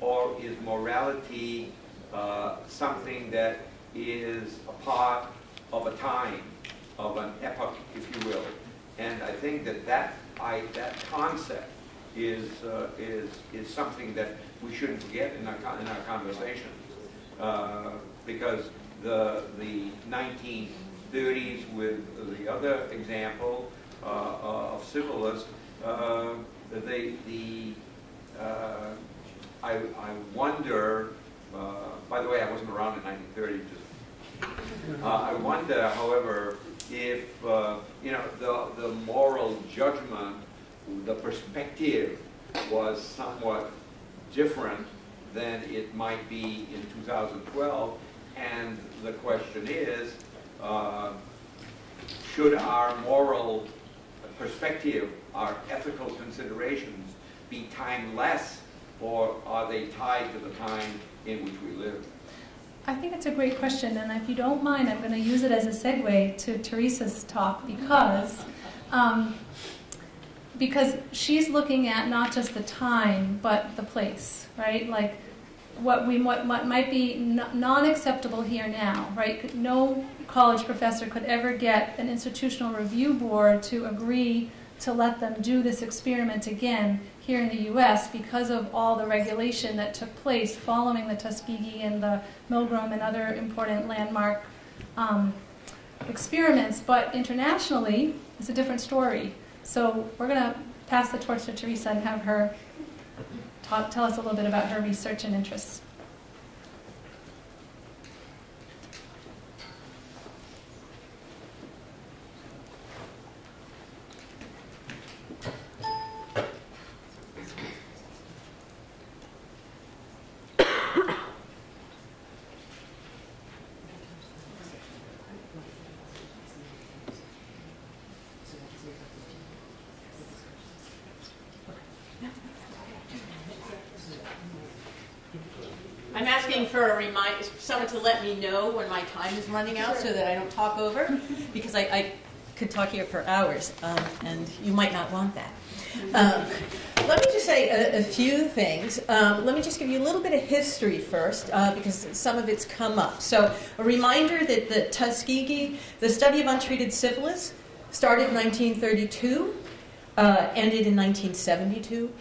or is morality uh, something that is a part of a time, of an epoch, if you will? And I think that that, I, that concept is, uh, is, is something that we shouldn't forget in our, in our conversations. Uh, because the, the 1930s with the other example uh, of syphilis, uh, they, the, uh, I, I wonder, uh, by the way, I wasn't around in 1930, just, I wonder, however, if, you know, the, the moral judgment, the perspective was somewhat different than it might be in 2012. And the question is, uh, should our moral perspective, our ethical considerations be timeless or are they tied to the time in which we live? I think it's a great question, and if you don't mind, I'm going to use it as a segue to Teresa's talk because um, because she's looking at not just the time but the place, right? Like what we what, what might be non-acceptable here now, right? No college professor could ever get an institutional review board to agree to let them do this experiment again here in the U.S. because of all the regulation that took place following the Tuskegee and the Milgram and other important landmark um, experiments. But internationally, it's a different story. So we're going to pass the torch to Teresa and have her talk, tell us a little bit about her research and interests. For a reminder, someone to let me know when my time is running out so that I don't talk over, (laughs) because I, I could talk here for hours, um, and you might not want that. Um, let me just say a, a few things. Um, let me just give you a little bit of history first, uh, because some of it's come up. So, a reminder that the Tuskegee, the study of untreated syphilis, started in 1932, uh, ended in 1972.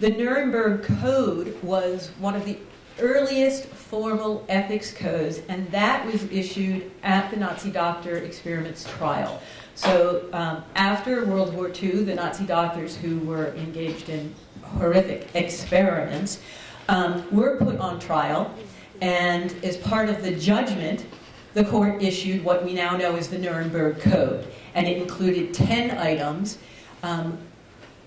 The Nuremberg Code was one of the earliest formal ethics codes, and that was issued at the Nazi doctor experiments trial. So um, after World War II, the Nazi doctors who were engaged in horrific experiments um, were put on trial, and as part of the judgment, the court issued what we now know as the Nuremberg Code, and it included 10 items. Um,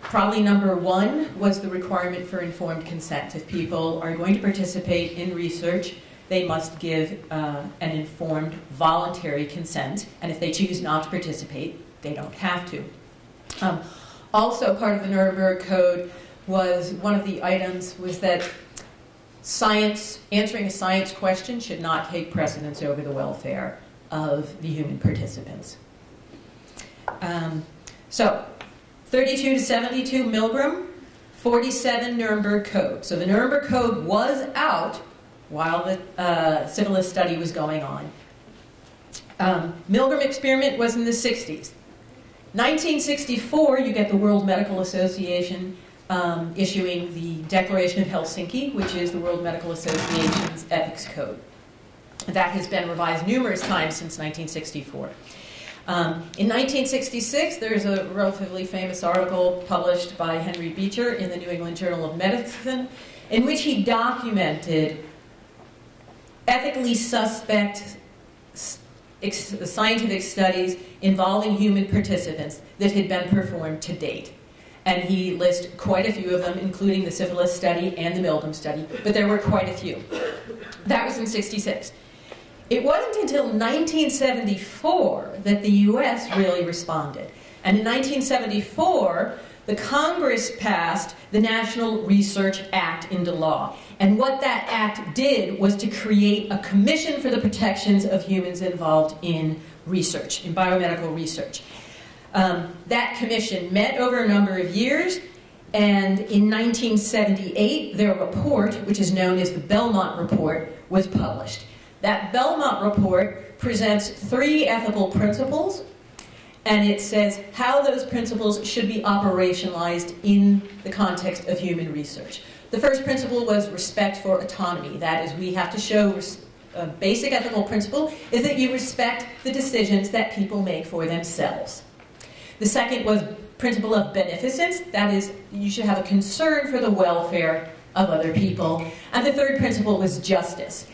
Probably number one was the requirement for informed consent. If people are going to participate in research, they must give uh, an informed, voluntary consent. And if they choose not to participate, they don't have to. Um, also, part of the Nuremberg Code was one of the items was that science, answering a science question should not take precedence over the welfare of the human participants. Um, so, 32 to 72 Milgram, 47 Nuremberg Code. So the Nuremberg Code was out while the uh, syphilis study was going on. Um, Milgram experiment was in the 60s. 1964, you get the World Medical Association um, issuing the Declaration of Helsinki, which is the World Medical Association's ethics code. That has been revised numerous times since 1964. Um, in 1966, there's a relatively famous article published by Henry Beecher in the New England Journal of Medicine in which he documented ethically suspect scientific studies involving human participants that had been performed to date. And he lists quite a few of them, including the syphilis study and the Milgram study, but there were quite a few. That was in 66. It wasn't until 1974 that the US really responded. And in 1974, the Congress passed the National Research Act into law. And what that act did was to create a commission for the protections of humans involved in research, in biomedical research. Um, that commission met over a number of years, and in 1978, their report, which is known as the Belmont Report, was published. That Belmont report presents three ethical principles, and it says how those principles should be operationalized in the context of human research. The first principle was respect for autonomy. That is, we have to show a basic ethical principle is that you respect the decisions that people make for themselves. The second was principle of beneficence. That is, you should have a concern for the welfare of other people. And the third principle was justice.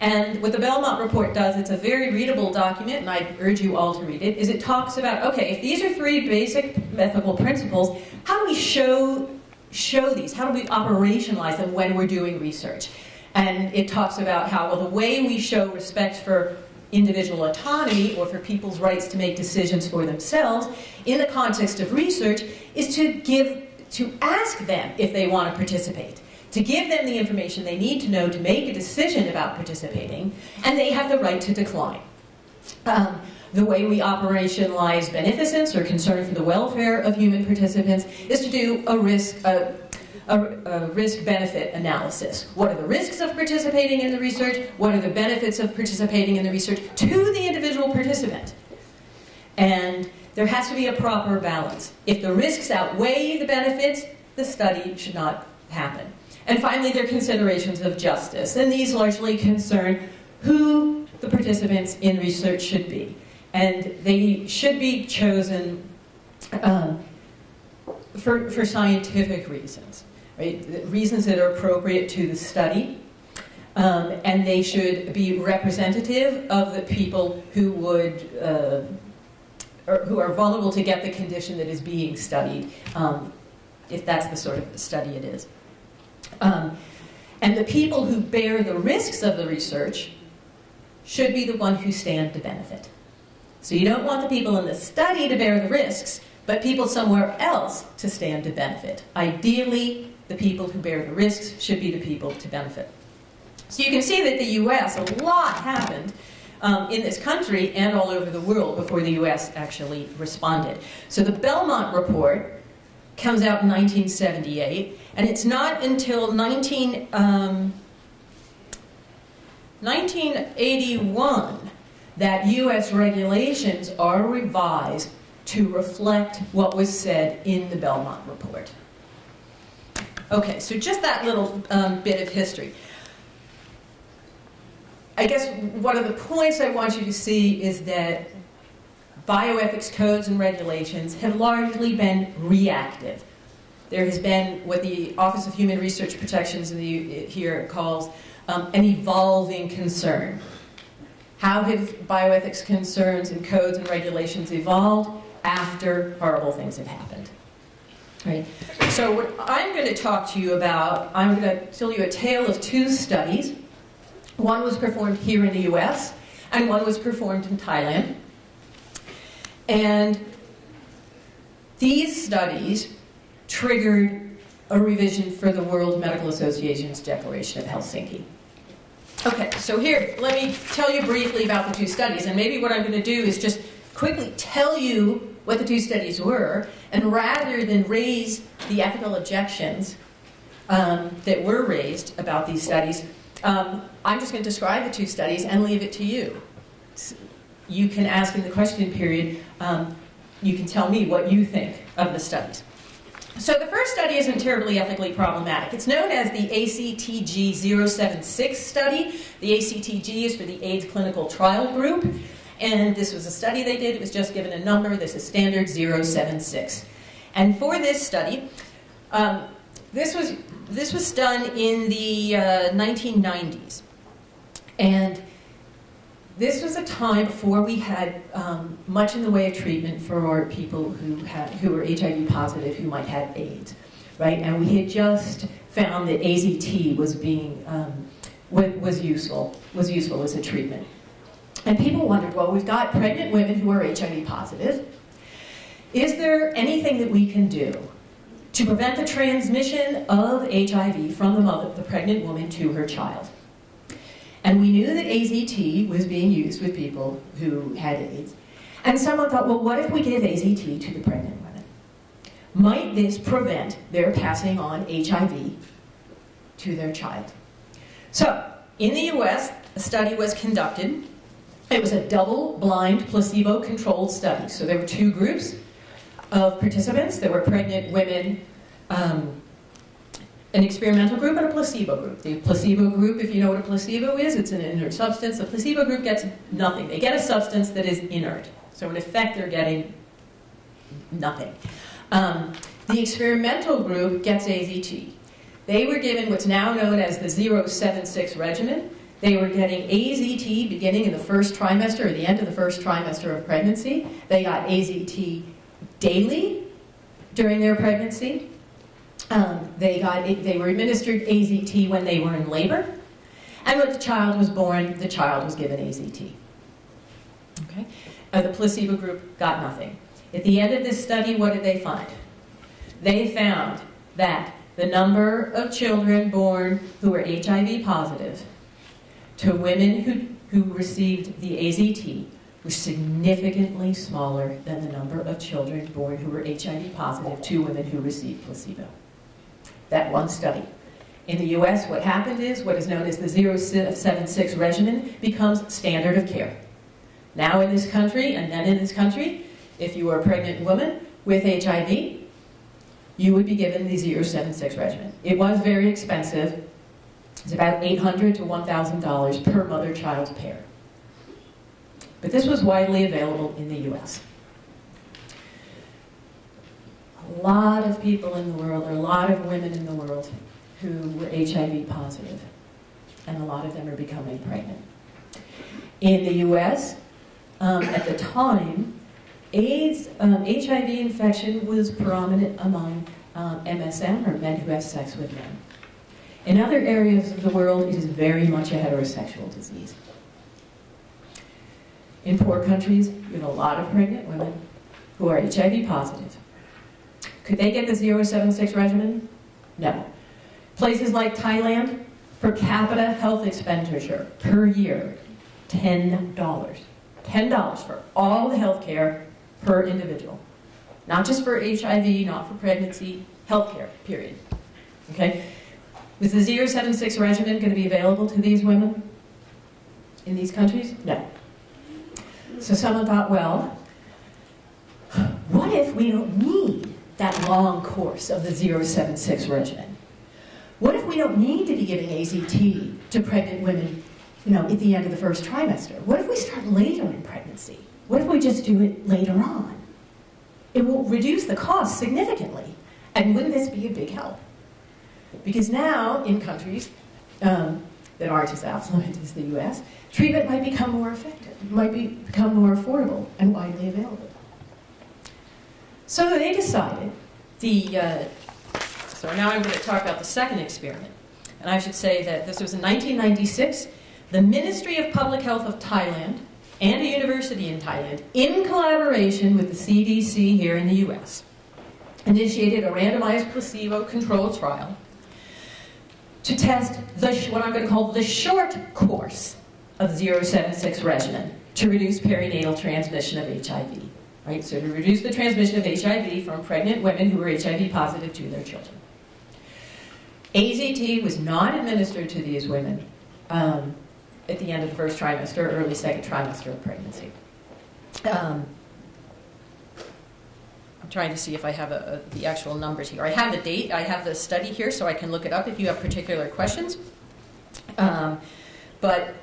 And what the Belmont Report does, it's a very readable document, and I urge you all to read it, is it talks about, okay, if these are three basic ethical principles, how do we show, show these? How do we operationalize them when we're doing research? And it talks about how, well, the way we show respect for individual autonomy or for people's rights to make decisions for themselves in the context of research is to give, to ask them if they want to participate to give them the information they need to know to make a decision about participating, and they have the right to decline. Um, the way we operationalize beneficence or concern for the welfare of human participants is to do a risk, a, a, a risk-benefit analysis. What are the risks of participating in the research? What are the benefits of participating in the research to the individual participant? And there has to be a proper balance. If the risks outweigh the benefits, the study should not happen. And finally, there are considerations of justice, and these largely concern who the participants in research should be. And they should be chosen um, for, for scientific reasons, right? Reasons that are appropriate to the study. Um, and they should be representative of the people who would, uh, who are vulnerable to get the condition that is being studied, um, if that's the sort of study it is. Um, and the people who bear the risks of the research should be the one who stand to benefit. So you don't want the people in the study to bear the risks, but people somewhere else to stand to benefit. Ideally, the people who bear the risks should be the people to benefit. So you can see that the US, a lot happened um, in this country and all over the world before the US actually responded. So the Belmont Report comes out in 1978, and it's not until 19, um, 1981 that U.S. regulations are revised to reflect what was said in the Belmont Report. Okay, so just that little um, bit of history. I guess one of the points I want you to see is that bioethics codes and regulations have largely been reactive. There has been what the Office of Human Research Protections the, here calls um, an evolving concern. How have bioethics concerns and codes and regulations evolved after horrible things have happened? Right. So what I'm going to talk to you about, I'm going to tell you a tale of two studies. One was performed here in the U.S., and one was performed in Thailand. And these studies triggered a revision for the World Medical Association's Declaration of Helsinki. Okay, so here, let me tell you briefly about the two studies, and maybe what I'm going to do is just quickly tell you what the two studies were, and rather than raise the ethical objections um, that were raised about these studies, um, I'm just going to describe the two studies and leave it to you. You can ask in the question period, um, you can tell me what you think of the studies. So the first study isn't terribly ethically problematic. It's known as the ACTG 076 study. The ACTG is for the AIDS Clinical Trial Group. And this was a study they did. It was just given a number. This is standard 076. And for this study, um, this, was, this was done in the uh, 1990s. And this was a time before we had um, much in the way of treatment for people who had who were HIV positive who might have AIDS, right? And we had just found that AZT was being um, was useful was useful as a treatment. And people wondered, well, we've got pregnant women who are HIV positive. Is there anything that we can do to prevent the transmission of HIV from the mother, the pregnant woman, to her child? And we knew that AZT was being used with people who had AIDS. And someone thought, well, what if we give AZT to the pregnant women? Might this prevent their passing on HIV to their child? So, in the US, a study was conducted. It was a double blind, placebo controlled study. So, there were two groups of participants. There were pregnant women. Um, an experimental group and a placebo group. The placebo group, if you know what a placebo is, it's an inert substance. The placebo group gets nothing. They get a substance that is inert. So in effect, they're getting nothing. Um, the experimental group gets AZT. They were given what's now known as the 076 regimen. They were getting AZT beginning in the first trimester or the end of the first trimester of pregnancy. They got AZT daily during their pregnancy. Um, they, got, they were administered AZT when they were in labor. And when the child was born, the child was given AZT. Okay? Uh, the placebo group got nothing. At the end of this study, what did they find? They found that the number of children born who were HIV positive to women who, who received the AZT was significantly smaller than the number of children born who were HIV positive to women who received placebo that one study. In the US, what happened is what is known as the 076 regimen becomes standard of care. Now in this country, and then in this country, if you are a pregnant woman with HIV, you would be given the 076 regimen. It was very expensive. It's about 800 to $1,000 per mother-child pair. But this was widely available in the US a lot of people in the world, or a lot of women in the world who were HIV positive, and a lot of them are becoming pregnant. In the US, um, at the time, AIDS, um, HIV infection was prominent among um, MSM, or men who have sex with men. In other areas of the world, it is very much a heterosexual disease. In poor countries, you have a lot of pregnant women who are HIV positive. Could they get the 076 regimen? No. Places like Thailand, per capita health expenditure per year, $10. $10 for all the health care per individual. Not just for HIV, not for pregnancy, health care, period. Okay? Was the 076 regimen going to be available to these women in these countries? No. So someone thought, well, what if we don't need that long course of the 076 regimen? What if we don't need to be giving AZT to pregnant women, you know, at the end of the first trimester? What if we start later in pregnancy? What if we just do it later on? It will reduce the cost significantly. And wouldn't this be a big help? Because now, in countries um, that aren't as affluent as the US, treatment might become more effective, might be, become more affordable and widely available. So they decided the, uh, so now I'm going to talk about the second experiment. And I should say that this was in 1996. The Ministry of Public Health of Thailand and a university in Thailand, in collaboration with the CDC here in the US, initiated a randomized placebo controlled trial to test the, what I'm going to call the short course of 076 regimen to reduce perinatal transmission of HIV. Right? So to reduce the transmission of HIV from pregnant women who were HIV positive to their children. AZT was not administered to these women um, at the end of the first trimester, early second trimester of pregnancy. Um, I'm trying to see if I have a, a, the actual numbers here. I have the date, I have the study here, so I can look it up if you have particular questions. Um, but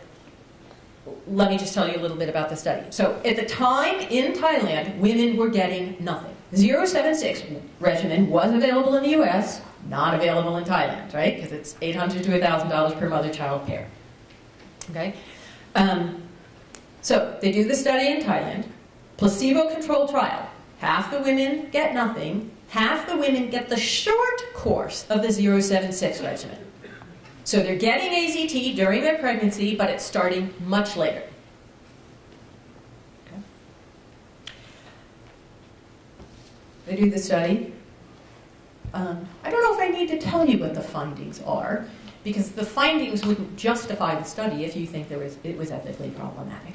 let me just tell you a little bit about the study. So at the time in Thailand, women were getting nothing. 076 regimen was available in the US, not available in Thailand, right? Because it's 800 to $1,000 per mother-child pair. Okay? Um, so they do the study in Thailand, placebo-controlled trial. Half the women get nothing, half the women get the short course of the 076 regimen. So they're getting AZT during their pregnancy, but it's starting much later. Okay. They do the study. Um, I don't know if I need to tell you what the findings are, because the findings wouldn't justify the study if you think there was, it was ethically problematic.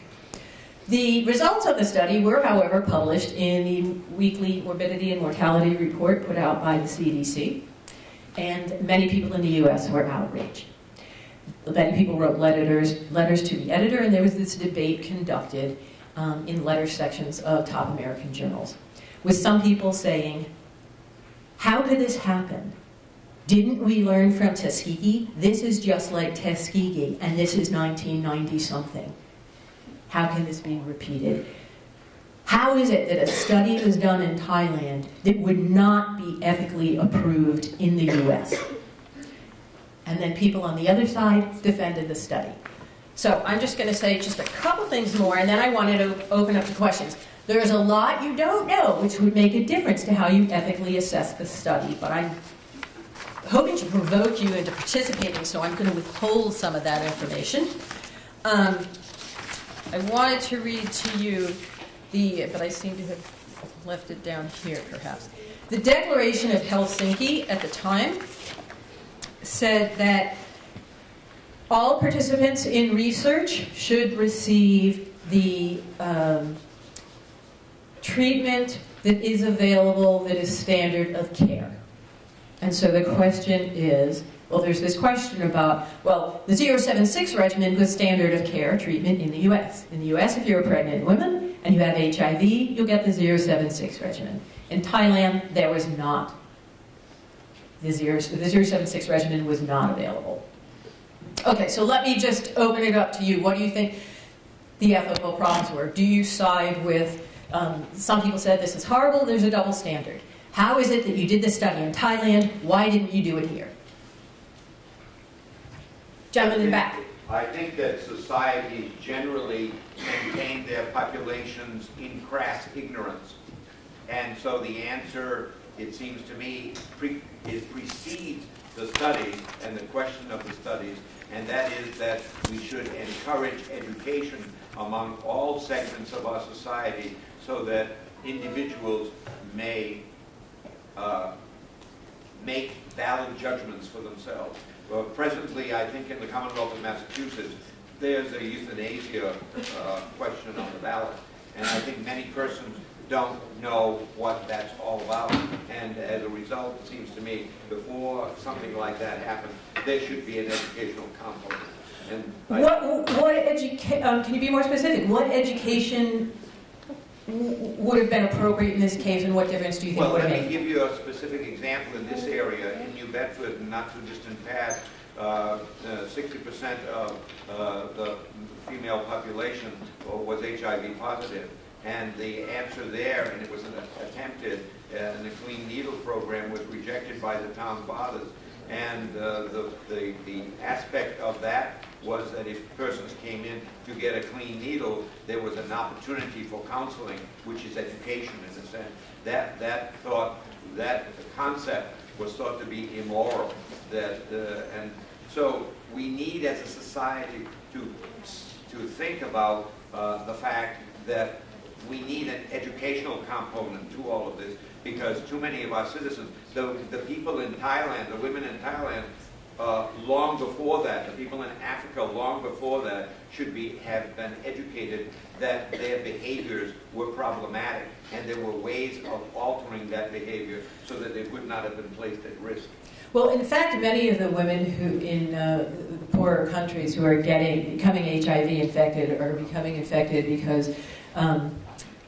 The results of the study were, however, published in the weekly morbidity and mortality report put out by the CDC, and many people in the US were outraged. Many people wrote letters, letters to the editor, and there was this debate conducted um, in letter sections of top American journals, with some people saying, how could this happen? Didn't we learn from Tuskegee? This is just like Tuskegee, and this is 1990 something. How can this be repeated? How is it that a study was done in Thailand that would not be ethically approved in the US? And then people on the other side defended the study. So I'm just going to say just a couple things more, and then I wanted to open up to questions. There's a lot you don't know, which would make a difference to how you ethically assess the study, but I'm hoping to provoke you into participating, so I'm going to withhold some of that information. Um, I wanted to read to you the, but I seem to have left it down here perhaps. The Declaration of Helsinki at the time said that all participants in research should receive the um, treatment that is available that is standard of care. And so the question is, well, there's this question about, well, the 076 regimen was standard of care treatment in the US. In the US, if you're a pregnant woman and you have HIV, you'll get the 076 regimen. In Thailand, there was not. The, 0, the 076 regimen was not available. Okay, so let me just open it up to you. What do you think the ethical problems were? Do you side with, um, some people said this is horrible, there's a double standard. How is it that you did this study in Thailand? Why didn't you do it here? Gentlemen in the back. I think that societies generally maintain their populations in crass ignorance. And so the answer, it seems to me, pre it precedes the studies and the question of the studies, and that is that we should encourage education among all segments of our society so that individuals may uh, make valid judgments for themselves. Well, presently, I think in the Commonwealth of Massachusetts, there's a euthanasia uh, question on the ballot, and I think many persons don't know what that's all about. And as a result, it seems to me, before something like that happens, there should be an educational component. And What, what educa- um, can you be more specific? What education would have been appropriate in this case, and what difference do you think Well, would have let me made? give you a specific example in this area. In New Bedford, not too distant past, uh, uh, 60% of uh, the female population was HIV positive. And the answer there, and it was an attempted, uh, in the clean needle program, was rejected by the town fathers. And uh, the, the, the aspect of that was that if persons came in to get a clean needle, there was an opportunity for counseling, which is education in a sense. That, that thought, that concept was thought to be immoral. That, uh, and so we need as a society to, to think about uh, the fact that we need an educational component to all of this because too many of our citizens, the, the people in Thailand, the women in Thailand, uh, long before that, the people in Africa long before that should be, have been educated that their behaviors were problematic and there were ways of altering that behavior so that they would not have been placed at risk. Well, in fact, many of the women who in uh, the poorer countries who are getting becoming HIV infected are becoming infected because um,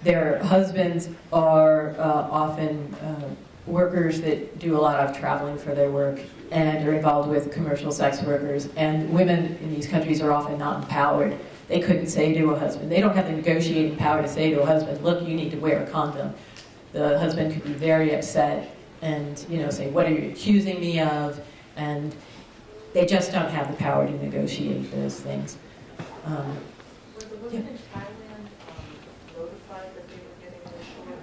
their husbands are uh, often uh, workers that do a lot of traveling for their work and are involved with commercial sex workers. And women in these countries are often not empowered. They couldn't say to a husband, they don't have the negotiating power to say to a husband, look, you need to wear a condom. The husband could be very upset and you know say, what are you accusing me of? And they just don't have the power to negotiate those things. Um, Were the women in Thailand um, notified that they were getting the short?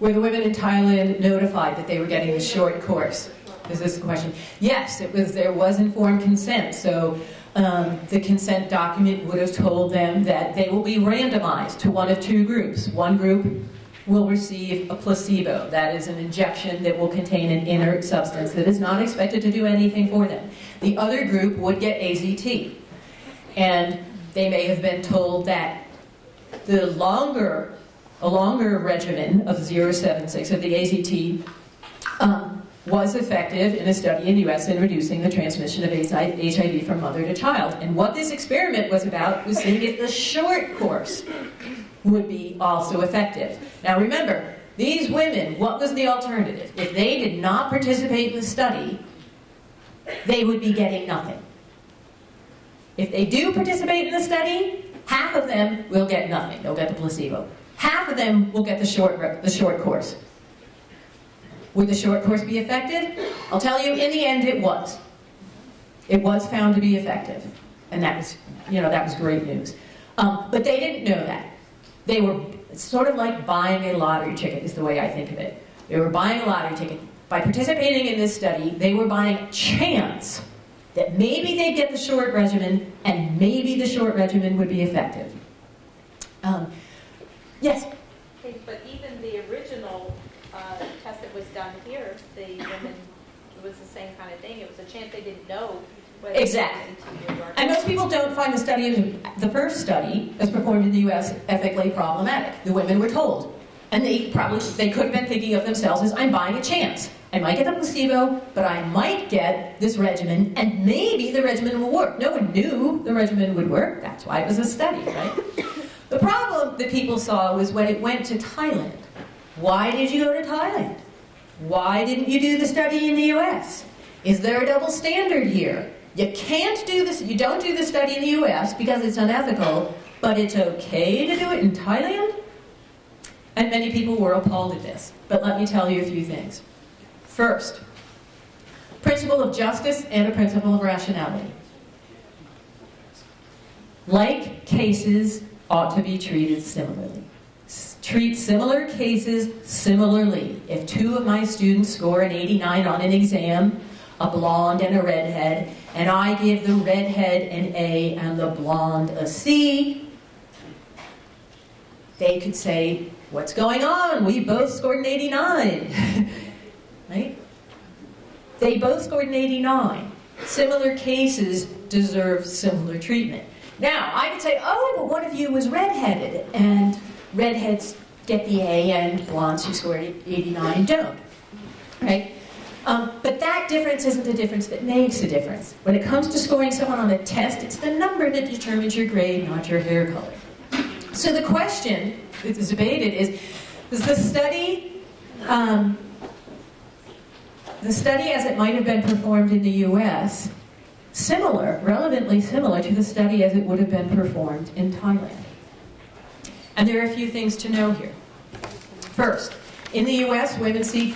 were the women in Thailand notified that they were getting the short course? Is this the question? Yes, it was. There was informed consent. So um, the consent document would have told them that they will be randomized to one of two groups. One group will receive a placebo. That is an injection that will contain an inert substance that is not expected to do anything for them. The other group would get AZT. And they may have been told that the longer, a longer regimen of 076 of the AZT was effective in a study in the US in reducing the transmission of HIV from mother to child. And what this experiment was about was seeing if the short course would be also effective. Now remember, these women, what was the alternative? If they did not participate in the study, they would be getting nothing. If they do participate in the study, half of them will get nothing. They'll get the placebo. Half of them will get the short, the short course. Would the short course be effective? I'll tell you, in the end, it was. It was found to be effective. And that was, you know, that was great news. Um, but they didn't know that. They were sort of like buying a lottery ticket, is the way I think of it. They were buying a lottery ticket. By participating in this study, they were buying a chance that maybe they'd get the short regimen and maybe the short regimen would be effective. Um, yes? Okay, but even the original uh, that was done here, the women, it was the same kind of thing. It was a chance they didn't know Exactly. it was ET or And most people don't find the study, the first study, as performed in the U.S., ethically problematic. The women were told. And they probably, they could have been thinking of themselves as, I'm buying a chance. I might get a placebo, but I might get this regimen, and maybe the regimen will work. No one knew the regimen would work. That's why it was a study, right? The problem that people saw was when it went to Thailand. Why did you go to Thailand? Why didn't you do the study in the U.S.? Is there a double standard here? You can't do this, you don't do the study in the US because it's unethical, but it's okay to do it in Thailand? And many people were appalled at this. But let me tell you a few things. First, principle of justice and a principle of rationality. Like cases ought to be treated similarly. Treat similar cases similarly. If two of my students score an 89 on an exam, a blonde and a redhead, and I give the redhead an A and the blonde a C, they could say, What's going on? We both scored an 89. (laughs) right? They both scored an 89. Similar cases deserve similar treatment. Now, I could say, oh, but one of you was redheaded, and redheads get the A, and blondes who scored 89 don't. Right? Um, but that difference isn't the difference that makes a difference. When it comes to scoring someone on a test, it's the number that determines your grade, not your hair color. So the question that is debated is, is the study, um, the study as it might have been performed in the U.S., similar, relevantly similar to the study as it would have been performed in Thailand? And there are a few things to know here. First, in the U.S., women seek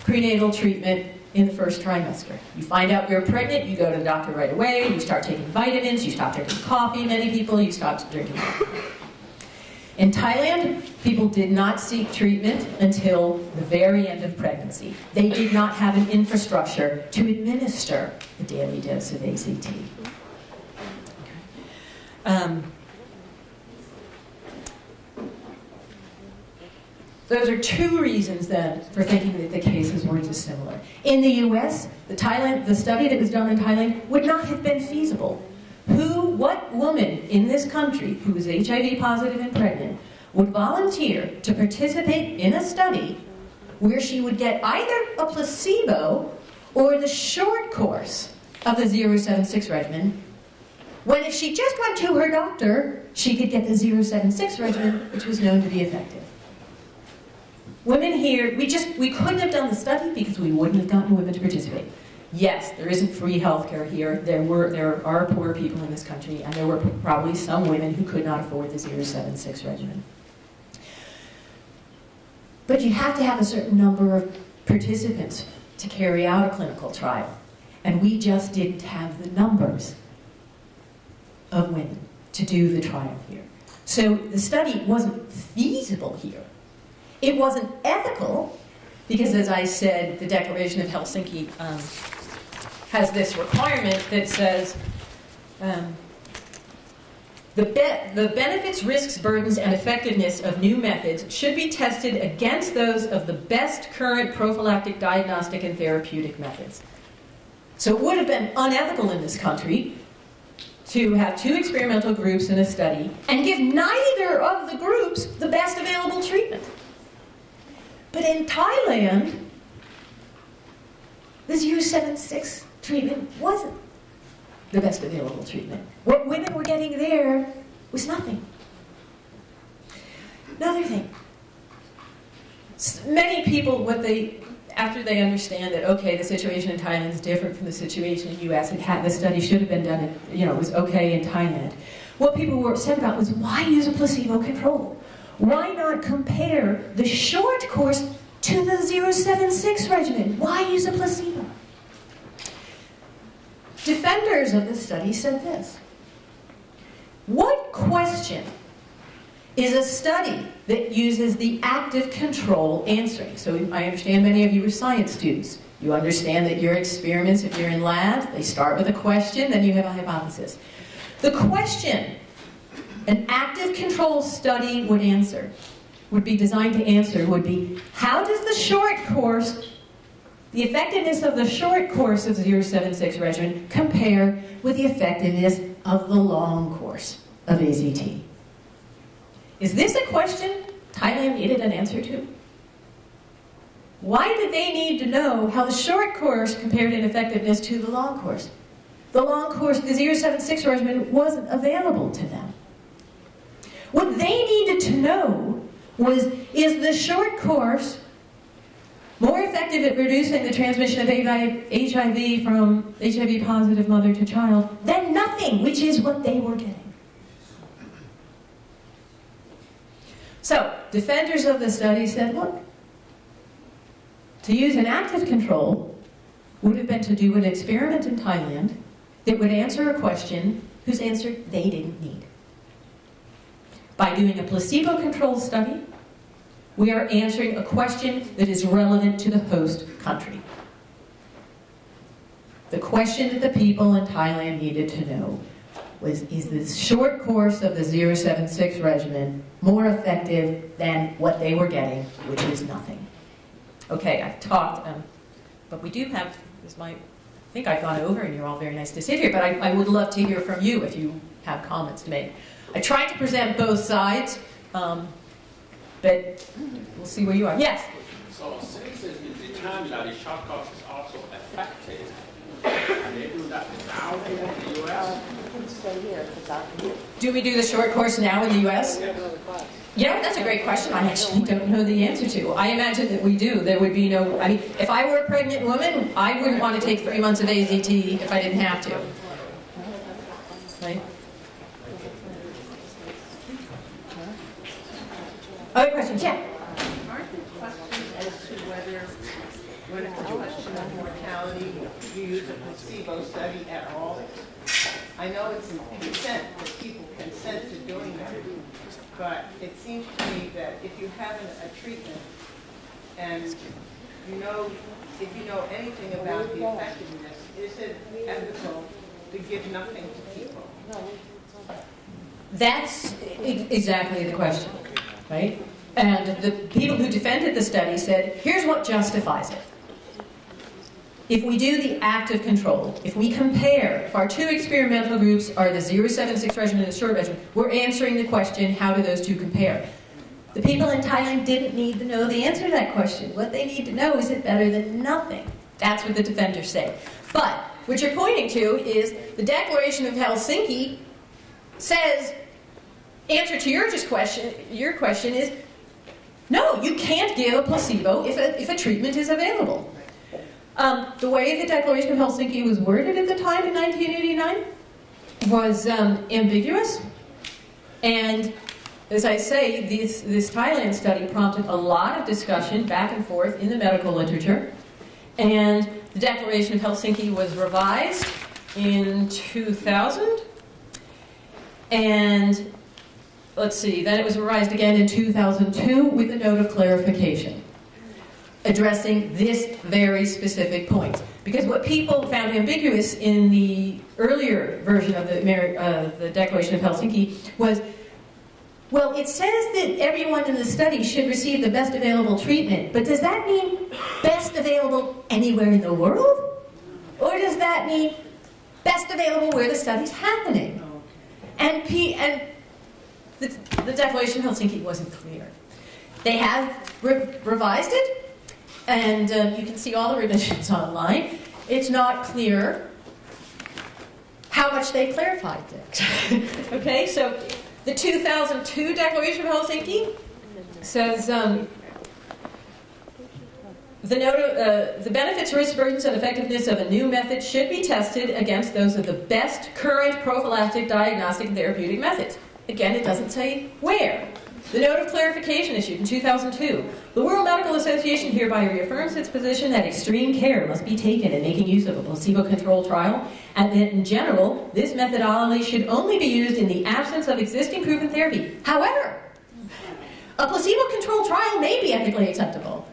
prenatal treatment in the first trimester. You find out you're pregnant, you go to the doctor right away, you start taking vitamins, you stop drinking coffee, many people, you stop drinking. In Thailand, people did not seek treatment until the very end of pregnancy. They did not have an infrastructure to administer the daily dose of AZT. Um, Those are two reasons then for thinking that the cases were dissimilar. In the US, the Thailand, the study that was done in Thailand would not have been feasible. Who, what woman in this country who is HIV positive and pregnant would volunteer to participate in a study where she would get either a placebo or the short course of the 076 regimen, when if she just went to her doctor, she could get the 076 regimen, which was known to be effective. Women here, we just, we couldn't have done the study because we wouldn't have gotten women to participate. Yes, there isn't free health care here. There were, there are poor people in this country, and there were probably some women who could not afford the 076 regimen. But you have to have a certain number of participants to carry out a clinical trial. And we just didn't have the numbers of women to do the trial here. So the study wasn't feasible here. It wasn't ethical, because as I said, the Declaration of Helsinki um, has this requirement that says um, the, be the benefits, risks, burdens, and effectiveness of new methods should be tested against those of the best current prophylactic, diagnostic, and therapeutic methods. So it would have been unethical in this country to have two experimental groups in a study and give neither of the groups the best available treatment. But in Thailand, the 076 treatment wasn't the best available treatment. What women were getting there was nothing. Another thing. Many people, what they, after they understand that, okay, the situation in Thailand is different from the situation in the U.S., and had, the study should have been done, in, you know, it was okay in Thailand. What people were upset about was why use a placebo control? Why not compare the short course to the 076 regimen? Why use a placebo? Defenders of the study said this. What question is a study that uses the active control answering? So I understand many of you are science students. You understand that your experiments, if you're in lab, they start with a question, then you have a hypothesis. The question an active control study would answer, would be designed to answer, would be how does the short course the effectiveness of the short course of the 076 regimen compare with the effectiveness of the long course of AZT. Is this a question Thailand needed an answer to? Why did they need to know how the short course compared in effectiveness to the long course? The long course, the 076 regimen, wasn't available to them. What they needed to know was, is the short course more effective at reducing the transmission of HIV from HIV positive mother to child than nothing, which is what they were getting. So, defenders of the study said, look, to use an active control would have been to do an experiment in Thailand that would answer a question whose answer they didn't need. By doing a placebo-controlled study, we are answering a question that is relevant to the host country. The question that the people in Thailand needed to know was, is this short course of the 076 regimen more effective than what they were getting, which is nothing? Okay, I've talked, um, but we do have, this might, I think I've gone over and you're all very nice to sit here, but I, I would love to hear from you if you have comments to make. I tried to present both sides. Um, but we'll see where you are. Yes? So since it's been determined that the short course is also effective, and they do that now in the U.S.? Do we do the short course now in the U.S.? Yeah, that's a great question. I actually don't know the answer to. I imagine that we do. There would be no, I mean, if I were a pregnant woman, I wouldn't want to take three months of AZT if I didn't have to. Right? Other questions? Yeah. Aren't there questions as to whether, when it's a question of mortality, you use a placebo study at all? I know it's consent, that people consent to doing that, but it seems to me that if you have an- a treatment and you know, if you know anything about the effectiveness, is it ethical to give nothing to people? That's exactly the question, right? And the people who defended the study said, here's what justifies it. If we do the active control, if we compare, if our two experimental groups are the 076 regimen and the short regimen, we're answering the question, how do those two compare? The people in Thailand didn't need to know the answer to that question. What they need to know is it better than nothing? That's what the defenders say. But what you're pointing to is the Declaration of Helsinki says, answer to your just question, your question is, no, you can't give a placebo if a, if a treatment is available. Um, the way the Declaration of Helsinki was worded at the time in 1989 was um, ambiguous. And as I say, this, this Thailand study prompted a lot of discussion back and forth in the medical literature. And the Declaration of Helsinki was revised in 2000. And let's see, then it was revised again in 2002 with a note of clarification addressing this very specific point. Because what people found ambiguous in the earlier version of the, uh, the Declaration of Helsinki was well, it says that everyone in the study should receive the best available treatment, but does that mean best available anywhere in the world? Or does that mean best available where the study's happening? And, P, and the, Declaration of Helsinki wasn't clear. They have re revised it, and um, you can see all the revisions (laughs) online. It's not clear how much they clarified it. (laughs) okay, so the 2002 Declaration of Helsinki says um, the, note of, uh, the benefits, risks, burdens, and effectiveness of a new method should be tested against those of the best current prophylactic, diagnostic, and therapeutic methods. Again, it doesn't say where. The note of clarification issued in 2002. The World Medical Association hereby reaffirms its position that extreme care must be taken in making use of a placebo-controlled trial, and that in general, this methodology should only be used in the absence of existing proven therapy. However, a placebo-controlled trial may be ethically acceptable,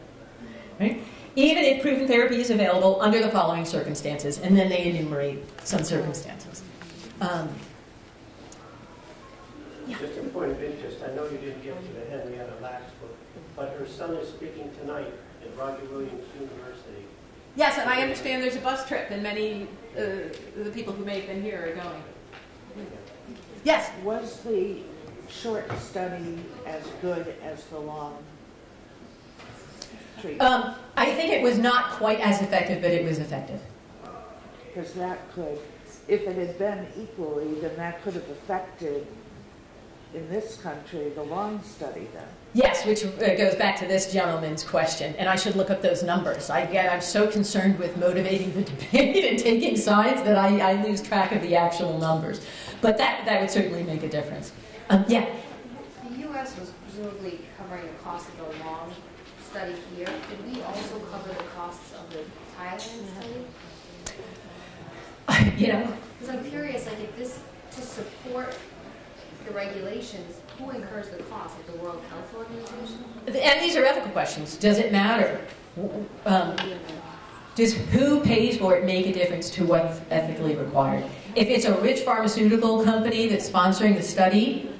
right? even if proven therapy is available under the following circumstances, and then they enumerate some circumstances. Um, Just a point of interest, I know you didn't get to the Henrietta Lacks book, but her son is speaking tonight at Roger Williams University. Yes, and I understand there's a bus trip, and many uh, the people who may have been here are going. Yes? Was the short study as good as the long treatment? Um, I think it was not quite as effective, but it was effective. Because that could, if it had been equally, then that could have affected in this country the long study then. Yes, which uh, goes back to this gentleman's question, and I should look up those numbers. I, I'm so concerned with motivating the (laughs) debate and taking sides that I, I lose track of the actual numbers. But that, that would certainly make a difference. Um, yeah? The U.S. was presumably covering the cost of the long study here. Did we also cover the costs of the Thailand study? (laughs) you know? Because I'm curious, like, if this, to support the regulations, who incurs the cost? Like the World Health Organization? And these are ethical questions. Does it matter? Um, does who pays for it make a difference to what's ethically required? If it's a rich pharmaceutical company that's sponsoring the study,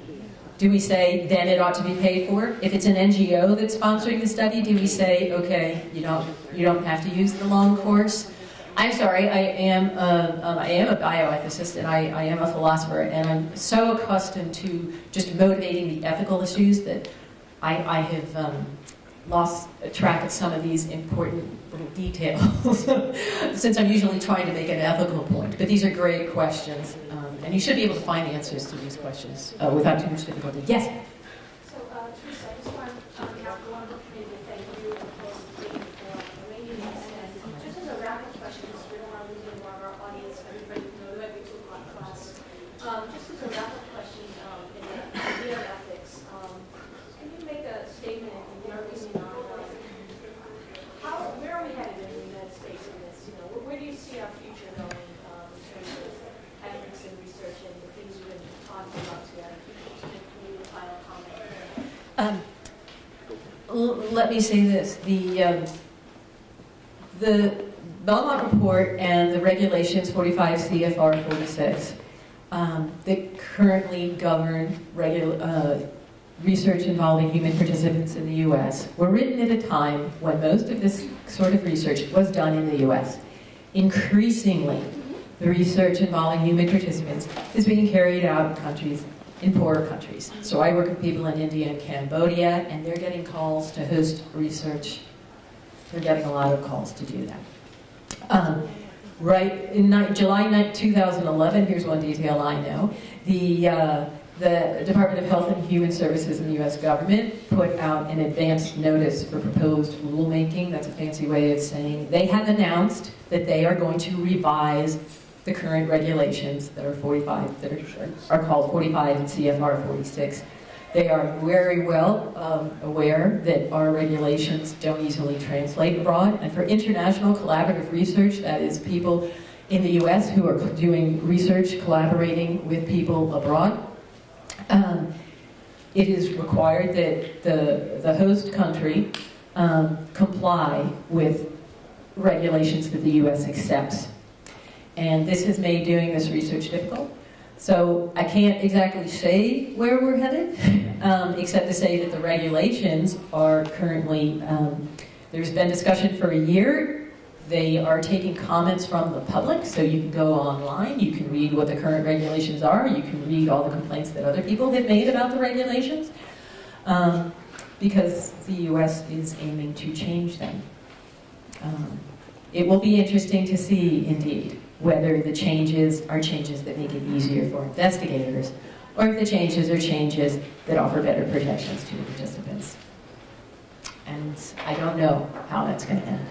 do we say then it ought to be paid for? If it's an NGO that's sponsoring the study, do we say okay, you don't you don't have to use the long course? I'm sorry, I am a, um, I am a bioethicist and I, I am a philosopher, and I'm so accustomed to just motivating the ethical issues that I, I have um, lost track of some of these important little details, (laughs) since I'm usually trying to make an ethical point. But these are great questions, um, and you should be able to find answers to these questions uh, without too much difficulty. Yes? Um, just as a of question um in the bioethics um can you make a statement in you know because how where are we headed in the United States in this you know where do you see our future going um in terms of ethical research and the issues in on biotechnology um let me say this: the um, the Belmont report and the regulations 45 CFR 46 um, that currently govern uh, research involving human participants in the US were written at a time when most of this sort of research was done in the US. Increasingly, the research involving human participants is being carried out in countries, in poorer countries. So I work with people in India and Cambodia, and they're getting calls to host research. They're getting a lot of calls to do that. Um, right in July ni- 2011, here's one detail I know. The uh, the Department of Health and Human Services in the U.S. government put out an advance notice for proposed rulemaking. That's a fancy way of saying they have announced that they are going to revise the current regulations that are 45, that are, are called 45 and CFR 46. They are very well um, aware that our regulations don't easily translate abroad. And for international collaborative research, that is people in the US who are doing research collaborating with people abroad, um, it is required that the, the host country um, comply with regulations that the US accepts. And this has made doing this research difficult. So I can't exactly say where we're headed, (laughs) um, except to say that the regulations are currently, um, there's been discussion for a year. They are taking comments from the public, so you can go online, you can read what the current regulations are, you can read all the complaints that other people have made about the regulations, um, because the US is aiming to change them. Um, it will be interesting to see, indeed, whether the changes are changes that make it easier for investigators, or if the changes are changes that offer better protections to the participants. And I don't know how that's going to end.